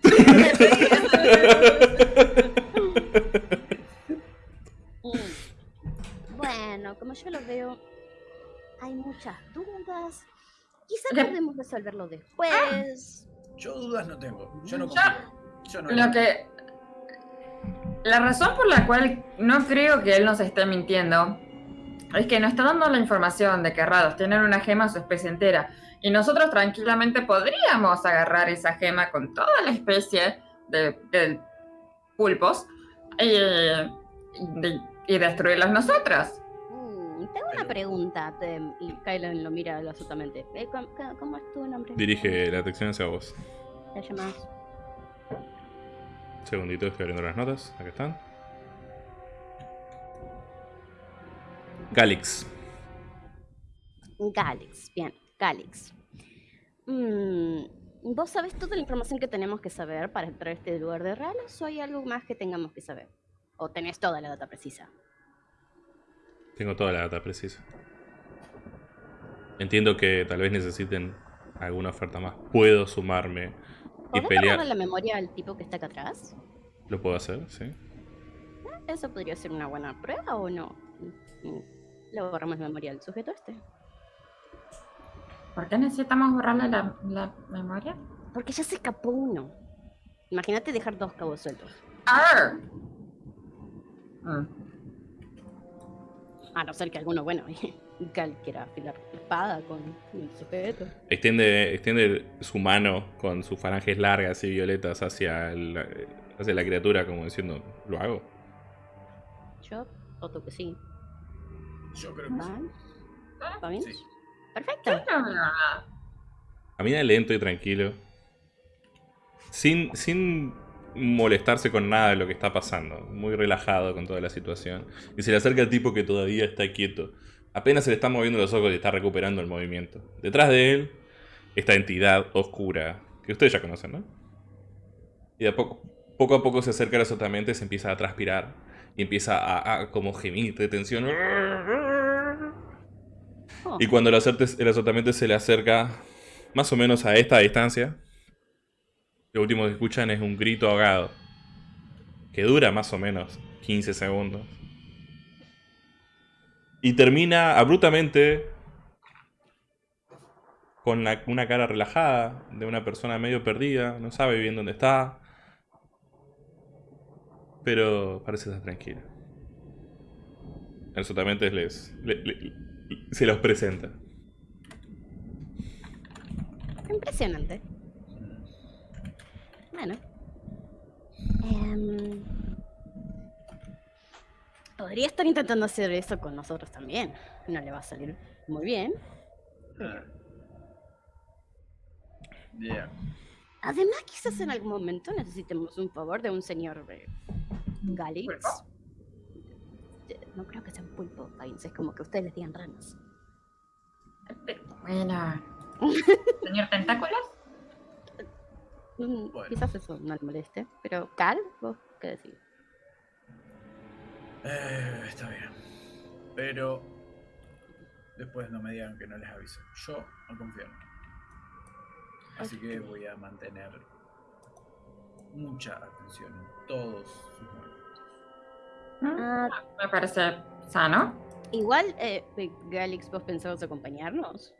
B: Mm. Bueno, como yo lo veo, hay muchas dudas. Quizá
C: Ya.
B: podemos resolverlo después.
D: Yo dudas no tengo. Yo no
C: Yo-
D: confío. Yo no
C: Lo que. La razón por la cual no creo que él nos esté mintiendo es que nos está dando la información de que Rados tienen una gema su especie entera. Y nosotros tranquilamente podríamos agarrar esa gema con toda la especie de, de pulpos y, y- y destruirlos nosotros.
B: Tengo una pregunta. te- y Kylan lo mira absolutamente. Eh, ¿cómo, es tu nombre?
A: Dirige la atención hacia vos.
B: ¿Te llamas?
A: Segundito, estoy abriendo las notas. Acá están. Galix.
B: Galix. Bien, Galix. Mm, ¿Vos sabés toda la información que tenemos que saber para entrar a este lugar de raros o hay algo más que tengamos que saber? ¿O tenés toda la data precisa?
A: Tengo toda la data precisa. Entiendo que tal vez necesiten alguna oferta más. Puedo sumarme y
B: ¿Podés
A: pelear.
B: la memoria al tipo que está acá atrás?
A: ¿Lo puedo hacer? Sí.
B: ¿Eso podría ser una buena prueba o no? Le borramos la memoria al sujeto este.
C: ¿Por qué necesitamos borrarle la, la memoria?
B: Porque ya se escapó uno. Imagínate dejar dos cabos sueltos.
C: ¡Arr! Mm.
B: A no ser que alguno, bueno, Gal quiera afilar la espada con el sujeto.
A: Extiende, extiende su mano con sus falanges largas y violetas hacia, el- hacia la criatura, como diciendo, ¿lo hago?
B: Yo voto que sí.
D: Yo creo que sí.
B: ¿Van? ¿Va bien?
D: Sí.
B: Perfecto.
A: Camina lento y tranquilo. Sin, sin molestarse con nada de lo que está pasando. Muy relajado con toda la situación. Y se le acerca al tipo que todavía está quieto. Apenas se le están moviendo los ojos y está recuperando el movimiento. Detrás de él, esta entidad oscura. Que ustedes ya conocen, ¿no? Y de a poco, poco a poco se acerca sotamente, se empieza a transpirar. Y empieza a, a como gemir de tensión.
B: Oh,
A: Y cuando el, el azotamiento se le acerca más o menos a esta distancia, lo último que escuchan es un grito ahogado. Que dura más o menos 15 segundos. Y termina abruptamente con una cara relajada de una persona medio perdida, no sabe bien dónde está. Pero parece estar tranquila. Azotamiento les, le- le- se los presenta.
B: Impresionante. Bueno. Em, podría estar intentando hacer eso con nosotros también. No le va a salir muy bien.
D: Yeah.
B: Además, quizás en algún momento necesitemos un favor de un señor eh, Galix. No creo que sea un pulpo, es como que ustedes les digan ranas.
C: Bueno. ¿Señor Tentáculos?
B: Mm,
D: Bueno.
B: Quizás eso no le moleste. Pero, Cal, ¿vos qué decís?
D: Eh, está bien. Pero después no me digan que no les aviso. Yo no confío en. Así que voy a mantener mucha atención en todos sus movimientos.
B: Ah,
C: Me parece sano.
B: igual, eh, eh, Galix, ¿vos pensabas acompañarnos?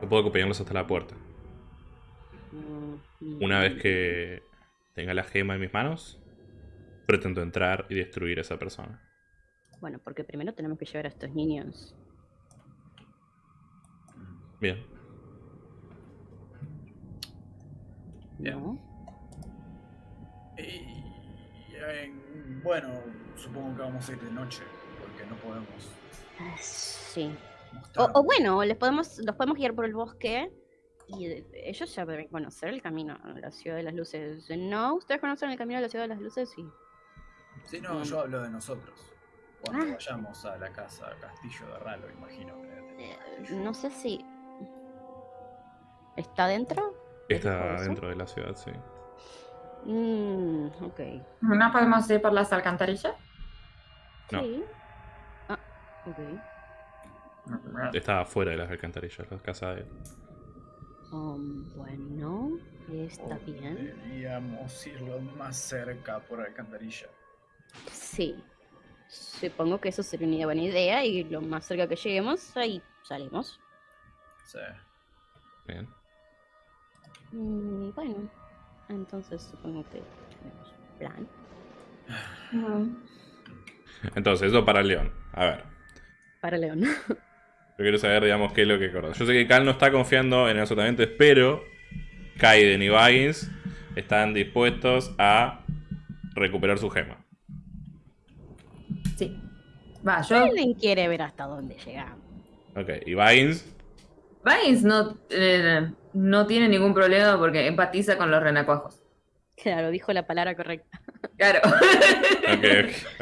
A: Yo puedo acompañarlos hasta la puerta.
B: Mm,
A: Una
B: mm.
A: vez que tenga la gema en mis manos, pretendo entrar y destruir a esa persona.
B: Bueno, porque primero tenemos que llevar a estos niños.
A: Bien.
D: Bien.
B: ¿no?
D: Y, en- bueno, supongo que vamos a ir de noche, porque no podemos
B: Ah, Sí. O, bueno, les podemos, los podemos guiar por el bosque y de- ellos ya deben conocer el camino a la ciudad de las luces. ¿No? ¿Ustedes conocen el camino a la ciudad de las luces? Sí.
D: Sí, no,
B: Mm.
D: yo hablo de nosotros. Cuando
B: Ah.
D: vayamos a la casa Castillo de Ralo, imagino que.
B: Eh, no sé si. ¿Está dentro? ¿Te dijo
A: Está dentro de la ciudad, sí.
B: Mm, ok.
C: ¿No podemos ir por las alcantarillas?
A: No.
B: Sí. Ah, ok.
A: Está afuera de las alcantarillas, la casa de él.
B: Um, bueno, está bien.
D: Deberíamos ir lo más cerca por alcantarilla.
B: Sí. Supongo que eso sería una buena idea y lo más cerca que lleguemos, ahí salimos.
D: Sí.
A: Bien.
B: Mm, bueno, entonces supongo que tenemos plan.
A: Entonces, eso para el león. A ver.
B: Para León.
A: Yo quiero saber, digamos, qué es lo que acordás. Yo sé que Cal no está confiando en el pero Kaiden y Baggins están dispuestos a recuperar su gema.
C: Sí. Va, yo.
B: Alguien quiere ver hasta dónde llegamos.
A: Ok, y Baggins,
C: Vines no, eh, no tiene ningún problema porque empatiza con los renacuajos.
B: Claro, dijo la palabra correcta.
C: Claro.
A: ok, ok,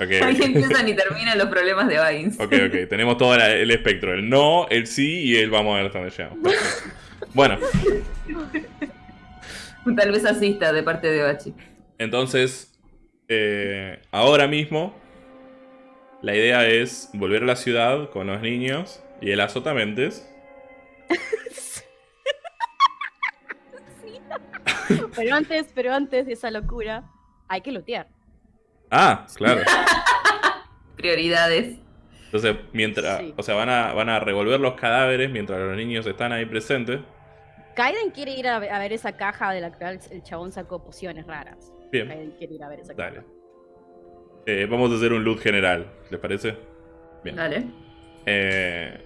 A: ok.
C: Ahí empiezan y terminan los problemas de Vines.
A: Ok, ok, tenemos todo la- el espectro, el no, el sí y el vamos a ver hasta dónde llegamos. Bueno,
C: Tal vez asista de parte de Bachi.
A: entonces, eh, ahora mismo, la idea es volver a la ciudad con los niños y el azotamentes.
B: Pero antes, pero antes de esa locura, hay que lootear.
A: Ah, claro.
C: Prioridades.
A: Entonces, mientras,
B: Sí.
A: o sea, van a, van a revolver los cadáveres mientras los niños están ahí presentes.
B: Kaiden quiere ir a, ve- a ver esa caja de la cual el chabón sacó pociones raras.
A: Bien,
B: Kaiden quiere ir a ver esa
A: dale.
B: caja.
A: Eh, vamos a hacer un loot general, ¿les parece? Bien.
C: Dale.
A: Eh,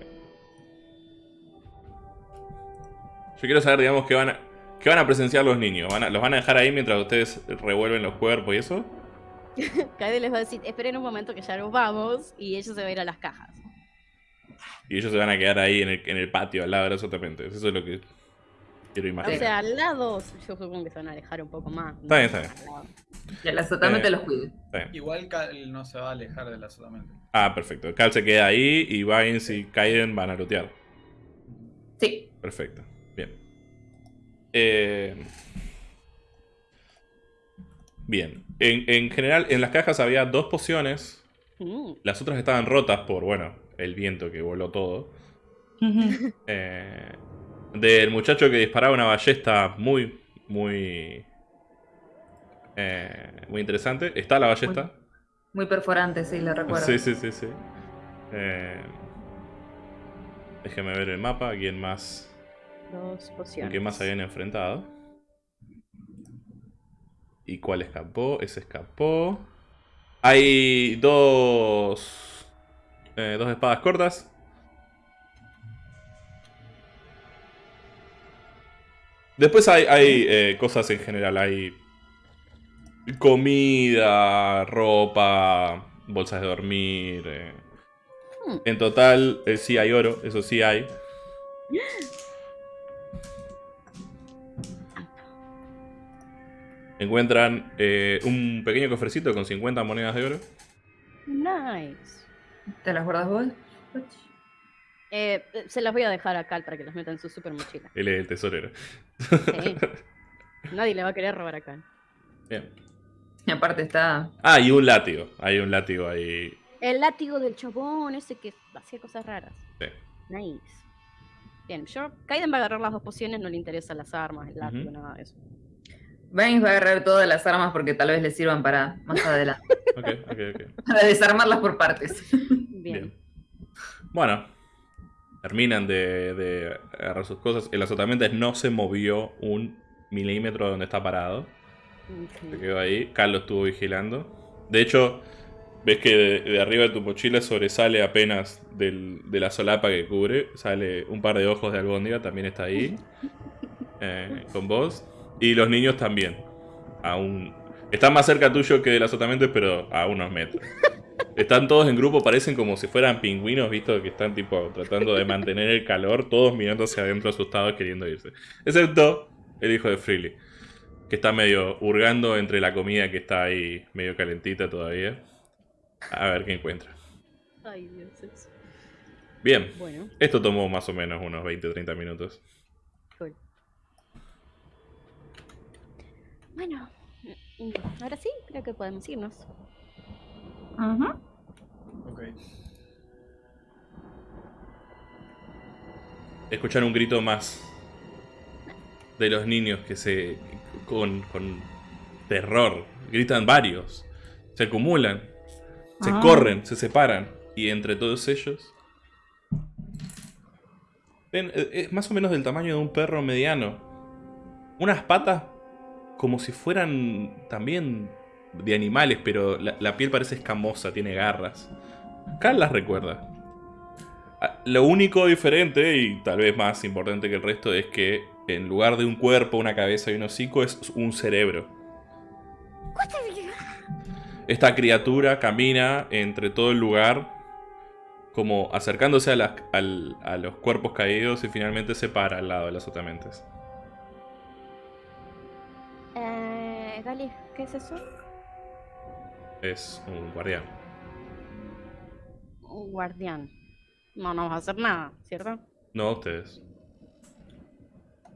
A: Yo quiero saber, digamos, qué van a, qué van a presenciar los niños. ¿Van a- ¿Los van a dejar ahí mientras ustedes revuelven los cuerpos y eso?
B: Kaiden les va a decir, esperen un momento que ya nos vamos y ellos se van a ir a las cajas.
A: Y ellos se van a quedar ahí en el, en el patio al lado de los otapentes. Eso es lo que quiero
B: O
A: imaginar.
B: sea, al lado, yo supongo que se van a alejar un poco más.
A: Está bien, está bien.
C: Que el
A: Eh.
C: los cuide.
D: Igual Cal no se va a alejar de la solamente.
A: Ah, perfecto. Cal se queda ahí y Vines y Kaiden van a lootear.
C: Sí.
A: Perfecto. Bien. Eh, Bien. En, en general, en las cajas había dos pociones.
B: Mm,
A: Las otras estaban rotas por, bueno, el viento que voló todo. Eh, del muchacho que disparaba una ballesta muy, muy... eh, muy interesante. Está la ballesta.
C: Muy perforante, sí, lo recuerdo.
A: Sí, sí, sí, sí. Eh, déjeme ver el mapa. ¿Quién más?
B: Dos
A: ¿Con
B: pociones.
A: quién más habían enfrentado? ¿Y cuál escapó? Ese escapó. Hay dos. eh, dos espadas cortas. Después hay, hay eh, cosas en general. Hay comida, ropa, bolsas de dormir. eh.
B: Hmm.
A: En total, sí hay oro, eso sí hay. Encuentran eh, un pequeño cofrecito con 50 monedas de oro.
B: Nice.
C: ¿Te las guardas vos?
B: Eh, se las voy a dejar a Cal para que las meta en su super mochila.
A: Él es el tesorero.
B: Sí. Nadie le va a querer robar a Cal.
A: Bien.
C: Y aparte está.
A: Ah, y un látigo. Hay un látigo ahí.
B: El látigo del chabón, ese que hacía cosas raras.
A: Sí.
B: Nice. Bien, yo, Kaiden va a agarrar las dos pociones, no le interesan las armas, el látigo, nada de eso.
C: Vines va a agarrar todas las armas porque tal vez le sirvan para más adelante.
A: Ok, ok, ok.
C: para desarmarlas por partes.
B: Bien.
A: Bien. Bueno. Terminan de, de agarrar sus cosas. El azotamiento no se movió un milímetro de donde está parado. Se quedó ahí. Carlos estuvo vigilando. De hecho, ves que de, de arriba de tu mochila sobresale apenas del- de la solapa que cubre. Sale un par de ojos de albóndiga, también está ahí. eh, con vos. Y los niños también. Aún. Están más cerca tuyo que del azotamiento, pero a unos metros. Están todos en grupo, parecen como si fueran pingüinos, visto que están tipo tratando de mantener el calor, todos mirando hacia adentro asustados queriendo irse. Excepto el hijo de Freely, que está medio hurgando entre la comida que está ahí medio calentita todavía. A ver qué encuentra.
B: Ay, Dios.
A: Bien,
B: Bueno,
A: esto tomó más o menos unos 20-30 minutos.
B: Bueno, mm, ahora sí, creo que podemos irnos.
C: Ujú.
D: Ok.
A: Escuchar un grito más de los niños que se. con, con terror. Gritan varios. Se acumulan. Se
C: Ah.
A: corren, se separan. Y entre todos ellos. Ven, eh, es más o menos del tamaño de un perro mediano. Unas patas como si fueran también de animales, pero la, la piel parece escamosa, tiene garras. Cal las recuerda. Ah, Lo único diferente, y tal vez más importante que el resto, es que en lugar de un cuerpo, una cabeza y un hocico, es un cerebro. Esta criatura camina entre todo el lugar, como acercándose a, las- al- a los cuerpos caídos y finalmente se para al lado de las otamentes.
B: ¿Qué es eso?
A: Es un guardián.
B: Un guardián. No nos va a hacer nada, ¿cierto?
A: No a ustedes.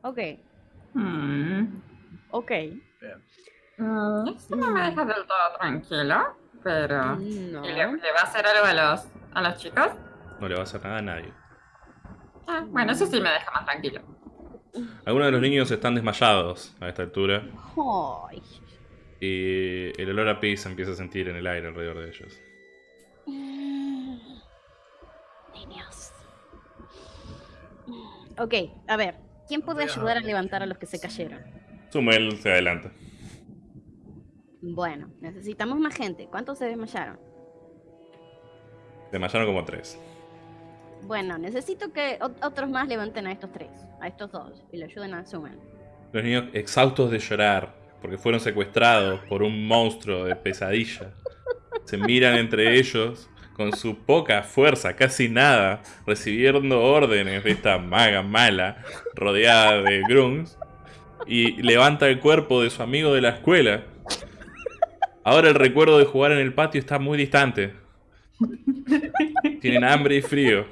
B: Ok,
C: Mm.
B: ok.
D: Bien.
C: Mm, Esto no me deja del todo tranquilo, pero...
B: No.
C: ¿Y le, le va a hacer algo a los, a los chicos?
A: No le va a hacer nada a nadie.
C: Ah, bueno, eso sí me deja más tranquilo.
A: Algunos de los niños están desmayados a esta altura.
B: Ay.
A: Y el olor a pis se empieza a sentir en el aire alrededor de ellos.
B: Mm. Niños. Mm, Ok, a ver. ¿Quién puede ayudar a levantar a los que se cayeron?
A: Sumel se adelanta.
B: Bueno, necesitamos más gente. ¿Cuántos se desmayaron?
A: Se desmayaron como tres.
B: Bueno, necesito que ot- otros más levanten a estos tres, a estos dos, y le ayuden a Sumen.
A: Los niños exhaustos de llorar porque fueron secuestrados por un monstruo de pesadilla. Se miran entre ellos con su poca fuerza, casi nada, recibiendo órdenes de esta maga mala rodeada de grunts y levanta el cuerpo de su amigo de la escuela. Ahora el recuerdo de jugar en el patio está muy distante. Tienen hambre y frío,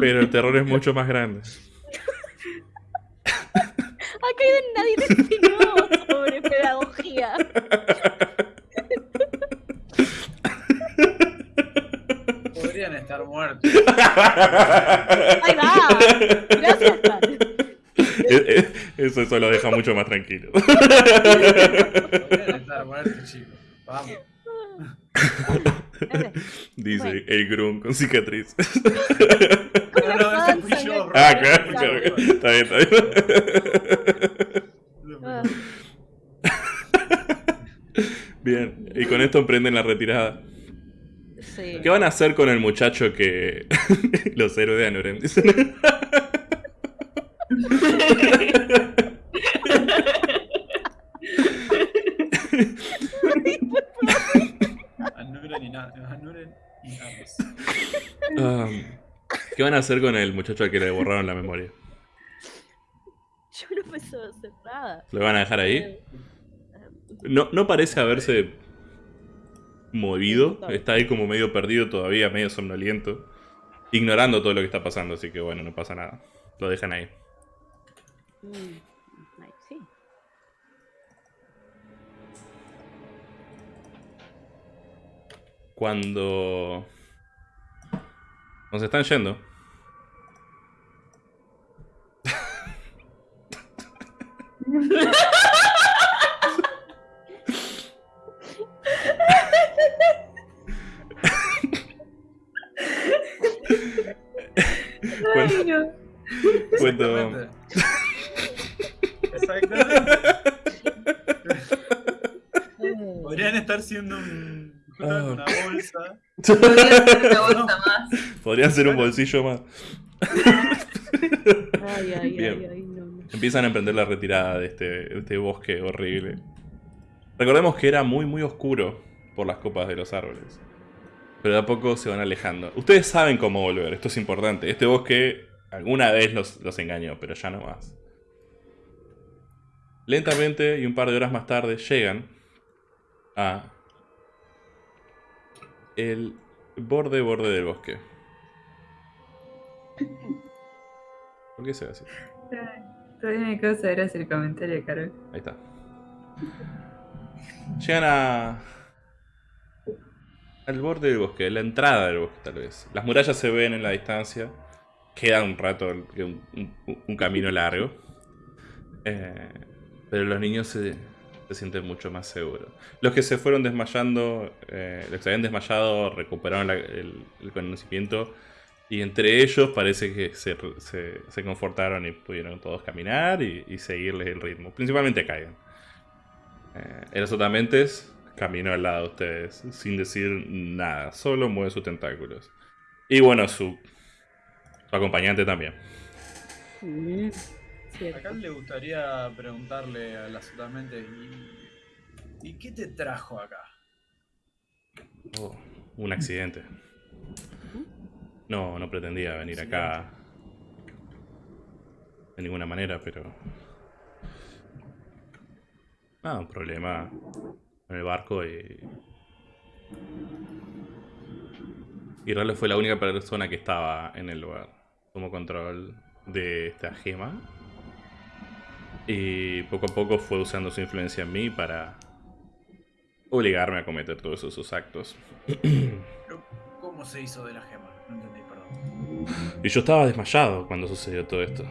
A: pero el terror es mucho más grande.
B: Acá nadie te enseñó sobre pedagogía.
D: Podrían estar muertos.
B: Ahí va. Gracias.
A: Eh, eh, Eso, eso lo deja mucho más tranquilo.
D: Podrían estar muertos, chicos. Vamos.
A: Dice
B: Bueno.
A: el Grum con cicatriz.
D: No, no, ese fui
B: panza,
D: yo,
B: me-
A: ah, claro, claro. Está bien, está bien.
B: Ah,
A: Bien, y con esto emprenden la retirada.
B: sí.
A: ¿Qué van a hacer con el muchacho que. Los héroes de Anuren? dicen?
D: Anuren y nada. Anuren y Amos.
A: Um, ¿Qué van a hacer con el muchacho al que le borraron la memoria?
B: Yo no pensaba hacer nada.
A: ¿Lo van a dejar ahí?
B: Eh,
A: No, no parece haberse movido. Está ahí como medio perdido todavía, medio somnoliento. Ignorando todo lo que está pasando, así que bueno, no pasa nada. Lo dejan ahí.
B: mm,
A: Cuando nos están yendo. Cuando, cuando-
D: Exactamente. Podrían estar siendo un,
A: Ah.
D: una bolsa.
C: Podría ser una bolsa más.
A: podría ser un bolsillo más.
B: Ay, ay,
A: Bien.
B: ay, ay, no, no.
A: Empiezan a emprender la retirada de este, de este bosque horrible. Recordemos que era muy muy oscuro por las copas de los árboles. Pero de a poco se van alejando. Ustedes saben cómo volver, esto es importante. Este bosque alguna vez los, los engañó, pero ya no más. Lentamente y un par de horas más tarde llegan a el borde borde del bosque. ¿Por qué se ve así?
C: Todavía me causa gracia el comentario, Carol.
A: Ahí está. Llegan a. al borde del bosque, la entrada del bosque, tal vez. Las murallas se ven en la distancia. Queda un rato, un, un- un camino largo. Eh, pero los niños se, se sienten mucho más seguros. Los que se fueron desmayando, eh, los que se habían desmayado, recuperaron el, conocimiento. Y entre ellos parece que se, se- se confortaron y pudieron todos caminar y, y seguirles el ritmo. Principalmente Kaigan. Eh, el Sotamentes caminó al lado de ustedes sin decir nada, solo mueve sus tentáculos. Y bueno, su, su acompañante también.
B: Mm, cierto.
D: Acá le gustaría preguntarle a la Sotamente, ¿y, ¿y qué te trajo acá?
A: Oh, un accidente. No, no pretendía venir acá de ninguna manera, pero... Ah, un problema en el barco y... Y Ralo fue la única persona que estaba en el lugar. Tomó control de esta gema. Y poco a poco fue usando su influencia en mí para obligarme a cometer todos esos actos.
D: ¿Cómo se hizo de la gema? No entendí, perdón.
A: Y yo estaba desmayado cuando sucedió todo esto.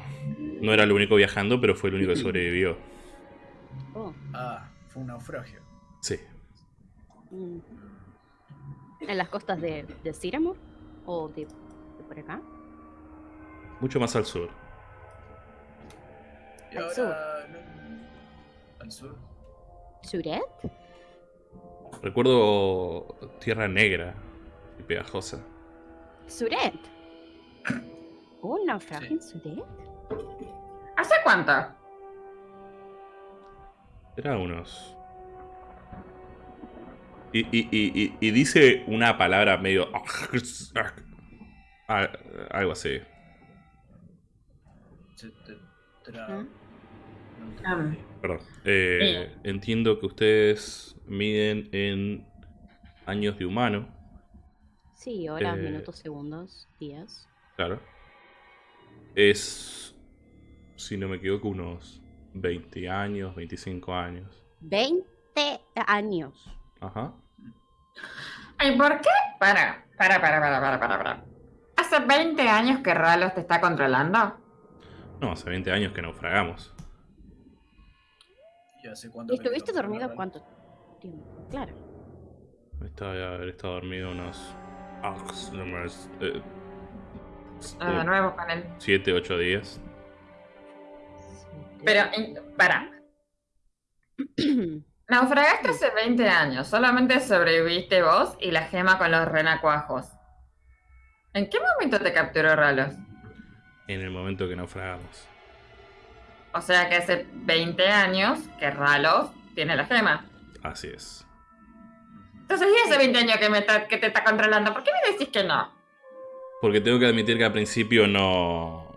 A: No era el único viajando, pero fue el único que sobrevivió.
B: Oh,
D: Ah, fue un naufragio.
A: Sí.
B: mm. ¿En las costas de, de? ¿O de, de por acá?
A: Mucho más al sur.
B: Al
D: no- ¿Al sur?
B: ¿Suret?
A: Recuerdo tierra negra y pegajosa.
B: ¿Suret? ¿Un naufragio
D: Sí.
B: en Suret?
C: ¿Hace cuánto?
A: Era unos. Y, y- y- y- y dice una palabra medio. Ah, Algo así.
B: ¿Ah?
C: Ah.
A: Perdón. Eh, entiendo que ustedes miden en años de humano.
B: Sí, horas,
A: Eh.
B: minutos, segundos, días.
A: Claro. Es. Si no me equivoco, unos 20 años, 25 años.
B: 20 años.
A: Ajá.
C: ¿Y por qué? Para, para, para, para, para, para, para. ¿Hace 20 años que Ralos te está controlando?
A: No, hace 20 años que naufragamos.
D: ¿Y hace cuánto
B: ¿Y
D: que te
B: estuviste dormido cuánto tiempo? Claro.
A: Estaba de haber estado dormido unos. ah, no más, eh,
C: Ah, de nuevo con él.
A: 7, 8 días.
C: Pero, para. Naufragaste hace 20 años. Solamente sobreviviste vos y la gema con los renacuajos. ¿En qué momento te capturó Ralos?
A: En el momento que naufragamos.
C: O sea que hace 20 años que Ralos tiene la gema.
A: Así es.
C: Entonces, ¿y hace 20 años que, me está- que te está controlando? ¿Por qué me decís que no?
A: Porque tengo que admitir que al principio no.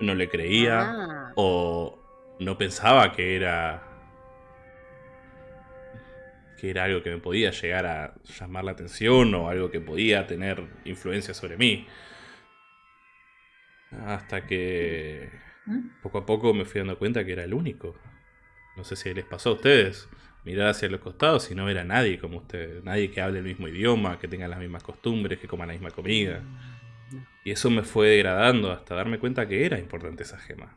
A: No le creía.
B: Ah,
A: o no pensaba que era que era algo que me podía llegar a llamar la atención o algo que podía tener influencia sobre mí. Hasta que. Poco a poco me fui dando cuenta que era el único. No sé si les pasó a ustedes. Mirar hacia los costados y no ver a nadie como ustedes. Nadie que hable el mismo idioma, que tenga las mismas costumbres, que coma la misma comida. Y eso me fue degradando hasta darme cuenta que era importante esa gema.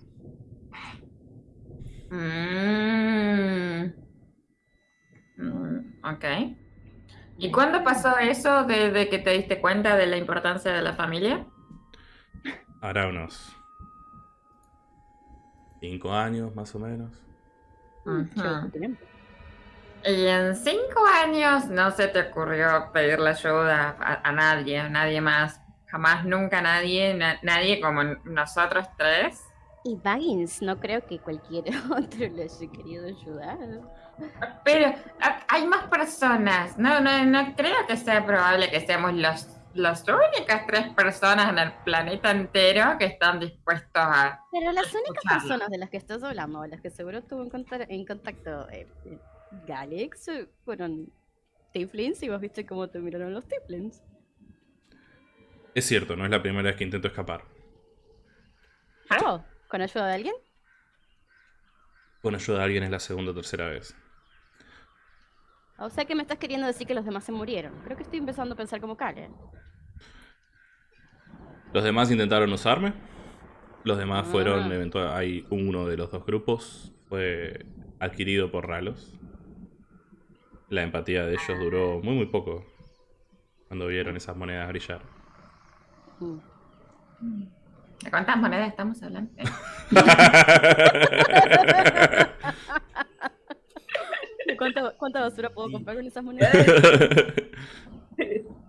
C: Mm. Mm, ok. ¿Y cuándo pasó eso de, de que te diste cuenta de la importancia de la familia?
A: Hará unos cinco años más o menos.
C: Y en cinco años no se te ocurrió pedirle ayuda a, a nadie, a nadie más. Jamás, nunca nadie, na- nadie como nosotros tres.
B: Y Baggins, no creo que cualquier otro le haya querido ayudar.
C: Pero hay más personas. No, no, no creo que sea probable que seamos los las únicas tres personas en el planeta entero que están dispuestos a...
B: Pero las únicas personas de las que estás hablando, o las que seguro estuvo en, conta- en contacto eh, eh, Galex, eh, fueron Tiflins y vos viste cómo te miraron los Tiflins.
A: Es cierto, no es la primera vez que intento escapar.
B: Oh, ¿con ayuda de alguien?
A: Con ayuda de alguien es la segunda o tercera vez.
B: O sea que me estás queriendo decir que los demás se murieron. Creo que estoy empezando a pensar como Karen.
A: Los demás intentaron usarme. Los demás fueron,
B: Ah.
A: eventual, hay uno de los dos grupos, fue adquirido por Ralos. La empatía de ellos duró muy muy poco cuando vieron esas monedas brillar.
B: Mm.
C: ¿De cuántas monedas estamos hablando?
B: ¿De cuánta, cuánta basura puedo comprar con esas monedas?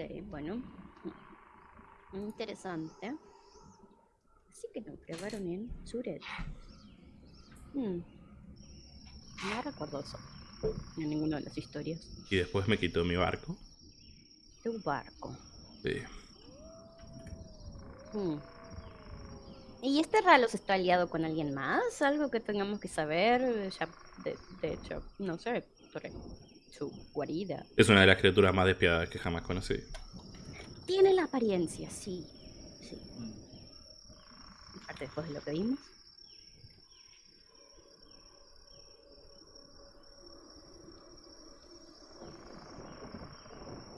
B: Ok, bueno. Interesante. Así que nos probaron en Suret. Hmm. No recuerdo eso. En ninguna de las historias.
A: y después me quitó mi barco.
B: Tu barco.
A: Sí.
B: Hmm. ¿Y este Ralos está aliado con alguien más? ¿Algo que tengamos que saber? Ya, de, de hecho, no sé, sobre su guarida.
A: Es una de las criaturas más despiadadas que jamás conocí.
B: Tiene la apariencia, sí. Sí. Aparte después de lo que vimos.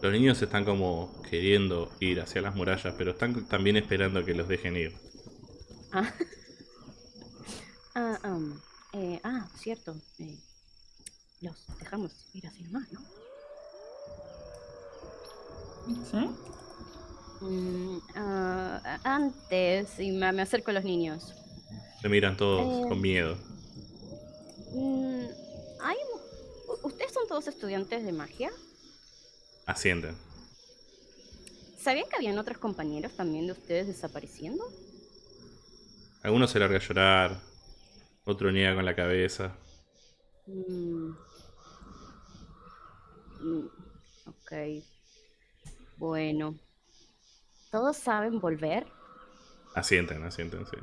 A: Los niños están como queriendo ir hacia las murallas, pero están también esperando que los dejen ir.
B: Ah, ah, um, eh, ah cierto. eh, los dejamos ir así nomás, ¿no?
C: ¿Sí?
B: Mm, ah, antes, y me, me acerco a los niños.
A: Se miran todos
B: Eh.
A: con miedo.
B: Mm, ¿hay, u- ¿Ustedes son todos estudiantes de magia?
A: Asienten.
B: ¿Sabían que habían otros compañeros también de ustedes desapareciendo?
A: Algunos se larga a llorar, otro niega con la cabeza.
B: Mm. Mm, Ok. Bueno. ¿Todos saben volver?
A: Asienten, asienten, sí.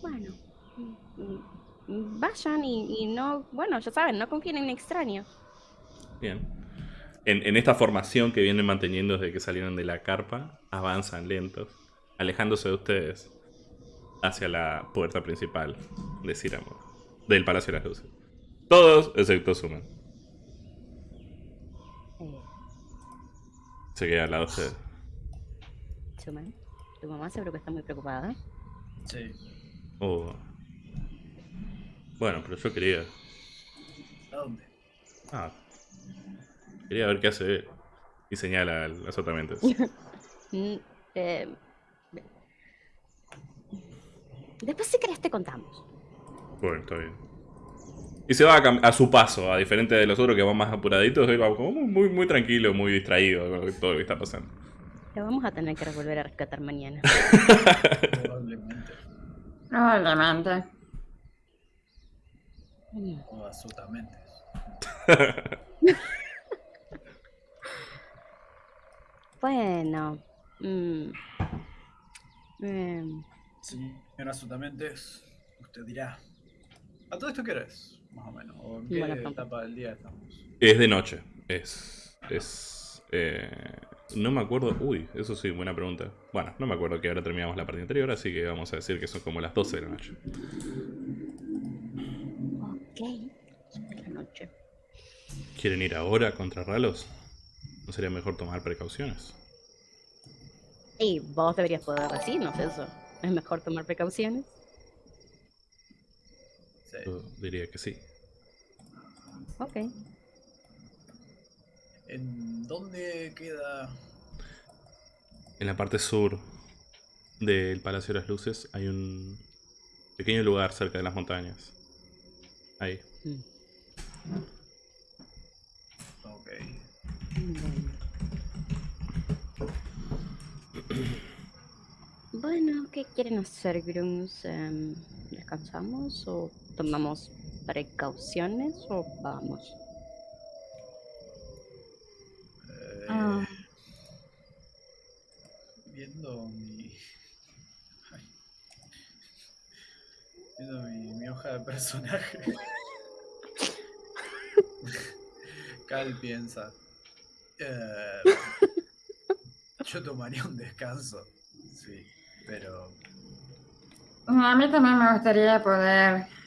B: Bueno. mm, mm, Vayan y, y no, bueno, ya saben, no confíen en extraños.
A: Bien. En, en esta formación que vienen manteniendo desde que salieron de la carpa, avanzan lentos, alejándose de ustedes hacia la puerta principal de Círamo, del Palacio de las Luces. Todos excepto Suman. Se queda al lado de ustedes.
B: Suman, tu mamá seguro que está muy preocupada.
D: Sí.
A: Oh. Bueno, pero yo quería.
D: ¿A dónde?
A: Ah. Quería ver qué hace él. Y señala a las otras mentes.
B: Mm, eh, Después si querés te contamos.
A: Bueno, está bien. Y se va a, a su paso, a diferente de los otros que van más apuraditos, él va como muy, muy, muy tranquilo, muy distraído con todo lo que está pasando.
B: Lo vamos a tener que volver a rescatar mañana.
D: Probablemente.
C: Probablemente.
B: Mm.
D: O absolutamente.
B: Bueno. mm, em,
D: Señor absolutamente, usted dirá. ¿A todo esto qué hora es? Más o menos. ¿O en qué etapa del día estamos?
A: Es de noche. Es. Es. eh, no me acuerdo. Uy, eso sí, buena pregunta. Bueno, no me acuerdo que ahora terminamos la parte anterior, así que vamos a decir que son como las 12 de la noche.
B: ok. Sobre la noche.
A: ¿Quieren ir ahora contra Ralos? ¿No sería mejor tomar precauciones?
B: Y vos deberías poder decirnos eso. Es mejor tomar precauciones.
D: Sí.
A: Yo diría que sí.
B: Ok.
D: ¿En dónde queda?
A: En la parte sur del Palacio de las Luces hay un pequeño lugar cerca de las montañas. Ahí.
B: Mm,
D: Ok.
B: Bueno. ¿qué quieren hacer, Grums? Em, ¿Descansamos o tomamos precauciones o vamos? Eh, ah.
D: Viendo mi. Viendo mi, hoja de personaje. Cal piensa. Eh, yo tomaría un descanso. Sí, pero.
C: A mí también me gustaría poder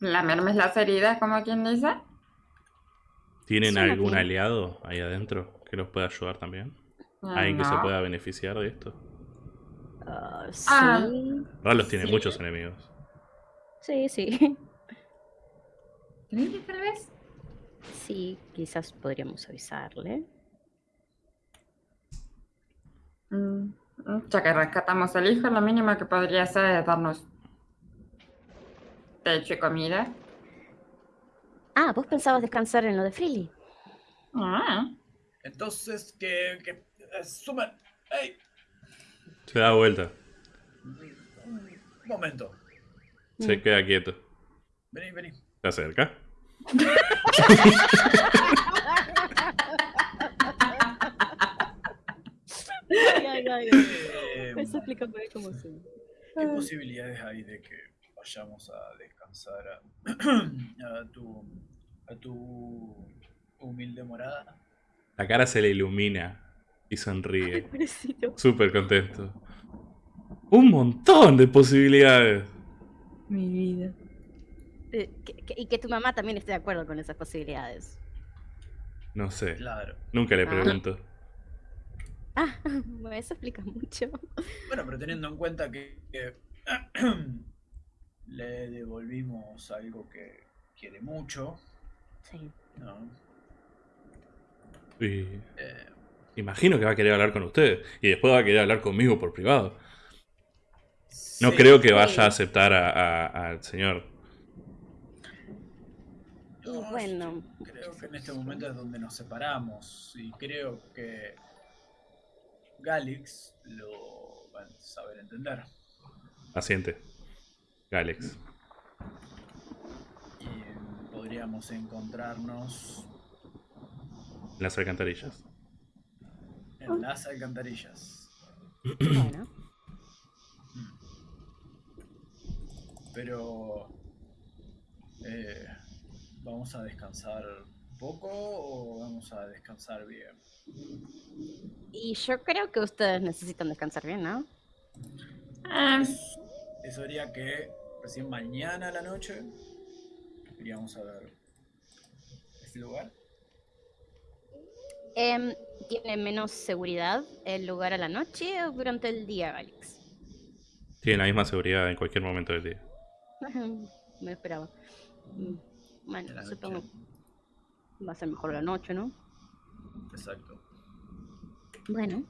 C: lamerme las heridas, como quien dice.
A: ¿Tienen algún aliado ahí adentro que los pueda ayudar también? ¿Alguien que se pueda beneficiar de esto?
B: Ah, sí.
C: Ah.
A: Ralos tiene
B: Sí.
A: muchos enemigos.
B: Sí, sí.
C: ¿Crees tal vez?
B: Sí, quizás podríamos avisarle.
C: Mm, Ya que rescatamos al hijo, lo mínimo que podría hacer es darnos techo y comida.
B: Ah, vos pensabas descansar en lo de Freely.
C: Ah,
D: Entonces, que. que eh, suman. ¡Ey!
A: Se da vuelta.
D: Un momento.
A: Se
B: Mm.
A: queda quieto.
D: Vení, vení.
A: Se acerca.
B: Ay, ay, ay.
D: Eh,
B: Eso explica cómo se.
D: ¿Qué posibilidades hay de que vayamos a descansar a, a tu, a tu humilde morada?
A: La cara se le ilumina y sonríe. Súper contento. Un montón de posibilidades.
B: Mi vida. Eh, que- que- y que tu mamá también esté de acuerdo con esas posibilidades.
A: No sé.
D: Claro.
A: Nunca le
B: Ah.
A: pregunto.
B: Ah, eso explica mucho.
D: Bueno, pero teniendo en cuenta que, que le devolvimos algo que quiere mucho,
B: Sí.
D: ¿no?
A: Y
D: Eh,
A: imagino que va a querer hablar con usted. Y después va a querer hablar conmigo por privado. No
D: sí,
A: creo que
B: sí.
A: vaya a aceptar a- a- al señor.
B: Y
D: no,
B: bueno,
D: Creo que en este momento es donde nos separamos y creo que Galix lo va a saber entender.
A: Asiente. Galex.
D: Y podríamos encontrarnos
A: En las alcantarillas.
D: en las alcantarillas.
B: bueno.
D: Pero eh, ¿vamos a descansar poco o vamos a descansar bien?
B: Y yo creo que ustedes necesitan descansar bien, ¿no?
C: eh,
D: Eso haría que recién mañana a la noche iríamos a ver este lugar.
B: Em, ¿Tiene menos seguridad el lugar a la noche o durante el día, Alex?
A: Tiene la misma seguridad en cualquier momento del día.
B: Me esperaba. Mm,
D: En
B: Bueno,
D: la
B: supongo
D: noche.
B: va a ser mejor la noche, ¿no?
D: Exacto.
B: Bueno,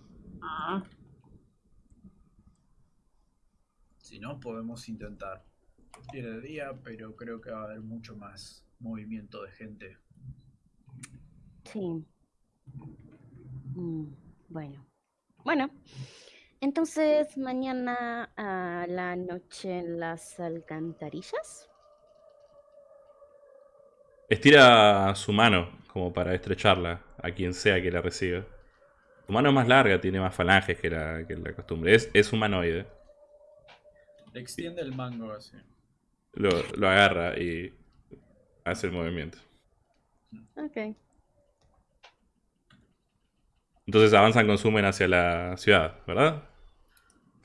C: ah,
D: Si no, podemos intentar ir de día, pero creo que va a haber mucho más movimiento de gente.
B: sí. Mm, bueno. Bueno. Entonces, mañana a la noche en las alcantarillas.
A: Estira su mano como para estrecharla a quien sea que la reciba. Su mano es más larga, tiene más falanges que la, que la costumbre. Es, es humanoide.
D: Le extiende el mango así.
A: Lo, lo agarra y hace el movimiento.
B: Ok.
A: Entonces avanzan, consumen hacia la ciudad, ¿verdad?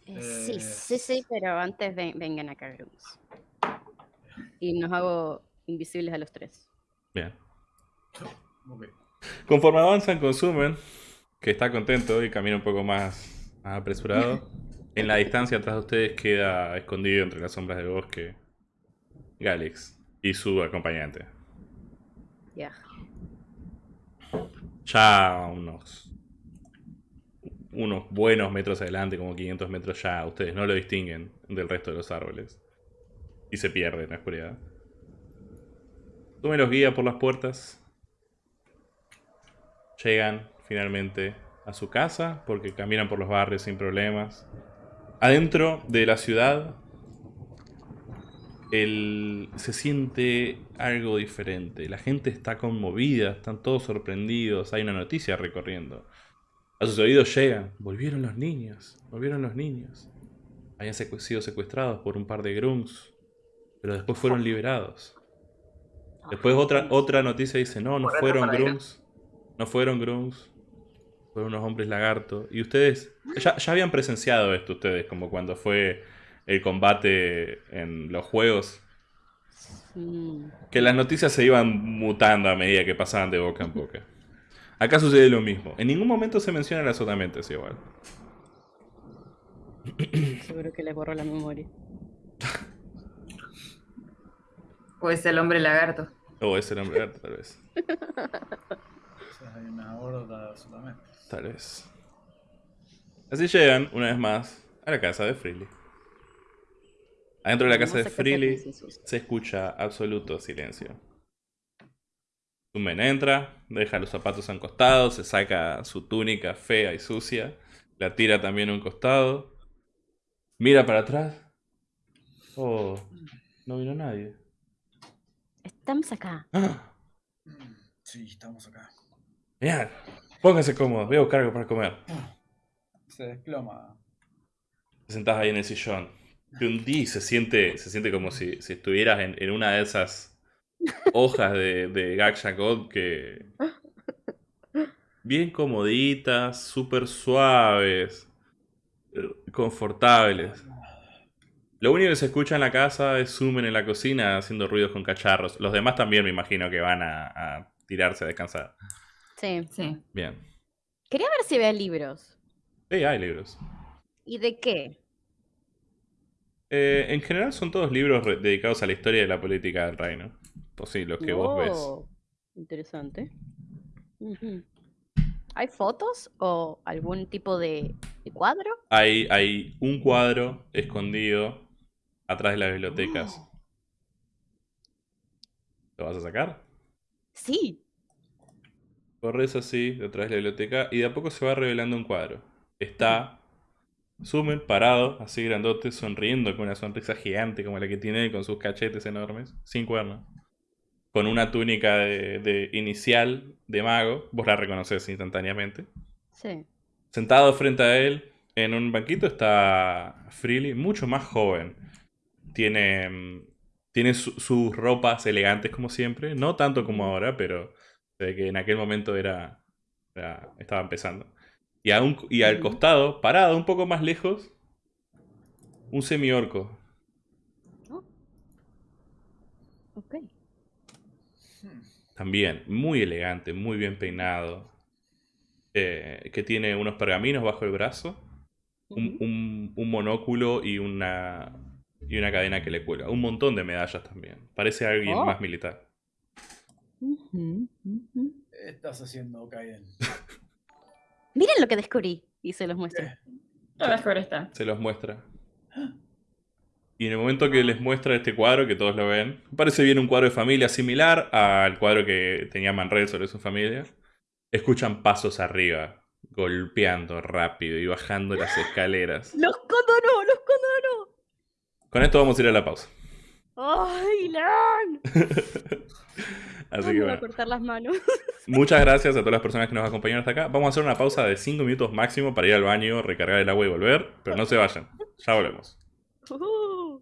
B: Eh, sí,
D: Eh,
B: sí, sí, pero antes ven- vengan acá, Grooms. Y nos hago invisibles a los tres.
A: Bien.
D: Ok.
A: Conforme avanzan, consumen, que está contento y camina un poco más, más apresurado. En la distancia atrás de ustedes queda escondido entre las sombras del bosque Galex y su acompañante.
B: Ya.
A: Ya unos, unos buenos metros adelante, como 500 metros ya, ustedes no lo distinguen del resto de los árboles. Y se pierde en la oscuridad. Tome los guía por las puertas. Llegan finalmente a su casa porque caminan por los barrios sin problemas. Adentro de la ciudad el- se siente algo diferente. La gente está conmovida, están todos sorprendidos. Hay una noticia recorriendo. A sus oídos llegan. Volvieron los niños. Volvieron los niños. Habían sido secuestrados por un par de grunts. Pero después fueron liberados. Después otra, otra noticia dice, no, no fueron grunts. No fueron grunts. Fueron unos hombres lagarto. Y ustedes, ya, ya habían presenciado esto ustedes, como cuando fue el combate en los juegos. Que las noticias se iban mutando a medida que pasaban de boca en boca. Acá sucede lo mismo. En ningún momento se menciona las sotamentes igual.
B: seguro que les borró la memoria.
C: Pues el hombre lagarto.
A: O ese nombre arte, tal vez.
D: O hay una horda solamente.
A: Tal vez. Así llegan, una vez más, a la casa de Freely. Adentro de la casa de Freely se escucha absoluto silencio. Sumen entra, deja los zapatos a un costado, se saca su túnica fea y sucia, la tira también a un costado, mira para atrás. Oh, no vino nadie.
B: Estamos acá.
A: ¡Ah!
D: Sí, estamos acá.
A: Mirá, pónganse cómodos, voy a buscar algo para comer.
D: Se desploma.
A: Te sentás ahí en el sillón. Te hundís, se siente, se siente como si, si estuvieras en, en una de esas hojas de, de Gaksha God que. Bien comoditas, súper suaves, confortables. Lo único que se escucha en la casa es Sumen en la cocina haciendo ruidos con cacharros. Los demás también me imagino que van a, a tirarse a descansar.
B: Sí.
C: Sí.
B: Quería
A: Bien.
B: ver si había libros.
A: Sí, hay libros.
B: ¿Y de qué?
A: Eh, en general son todos libros dedicados a la historia de la política del reino. Pues sí, los que vos ves.
B: Interesante. ¿Hay fotos o algún tipo de, de cuadro?
A: Hay, hay un cuadro escondido atrás de las bibliotecas. ¿Lo vas a sacar?
B: Sí.
A: Corres así detrás de la biblioteca y de a poco se va revelando un cuadro. Está Sumen parado, así grandote, sonriendo con una sonrisa gigante como la que tiene con sus cachetes enormes, sin cuernos. Con una túnica de, de inicial de mago, vos la reconoces instantáneamente.
B: Sí.
A: Sentado frente a él, en un banquito, está Freely, mucho más joven. Tiene, mm, tiene su- sus ropas elegantes como siempre, no tanto como ahora, pero ve que en aquel momento era, era- estaba empezando. Y, a un- y al costado, parado un poco más lejos, un semiorco.
B: Ok.
A: También muy elegante, muy bien peinado. eh, que tiene unos pergaminos bajo el brazo. un, un- un monóculo y una, y una cadena que le cuelga. Un montón de medallas también. Parece alguien
B: Oh.
A: más militar.
D: Estás haciendo Kaiden.
B: Miren lo que descubrí. Y se los muestro.
C: Lo mejor está.
A: Se los muestra. Y en el momento que les muestra este cuadro, que todos lo ven, parece bien un cuadro de familia similar al cuadro que tenía Manred sobre su familia. Escuchan pasos arriba, golpeando rápido y bajando las escaleras.
B: ¡Los condonó! ¡Los condonó!
A: Con esto vamos a ir a la pausa.
B: ¡Ay, Lan!
A: Así que bueno.
B: cortar las manos.
A: Muchas gracias a todas las personas que nos acompañaron hasta acá. Vamos a hacer una pausa de 5 minutos máximo para ir al baño, recargar el agua y volver. Pero no se vayan. Ya volvemos.
B: Uh.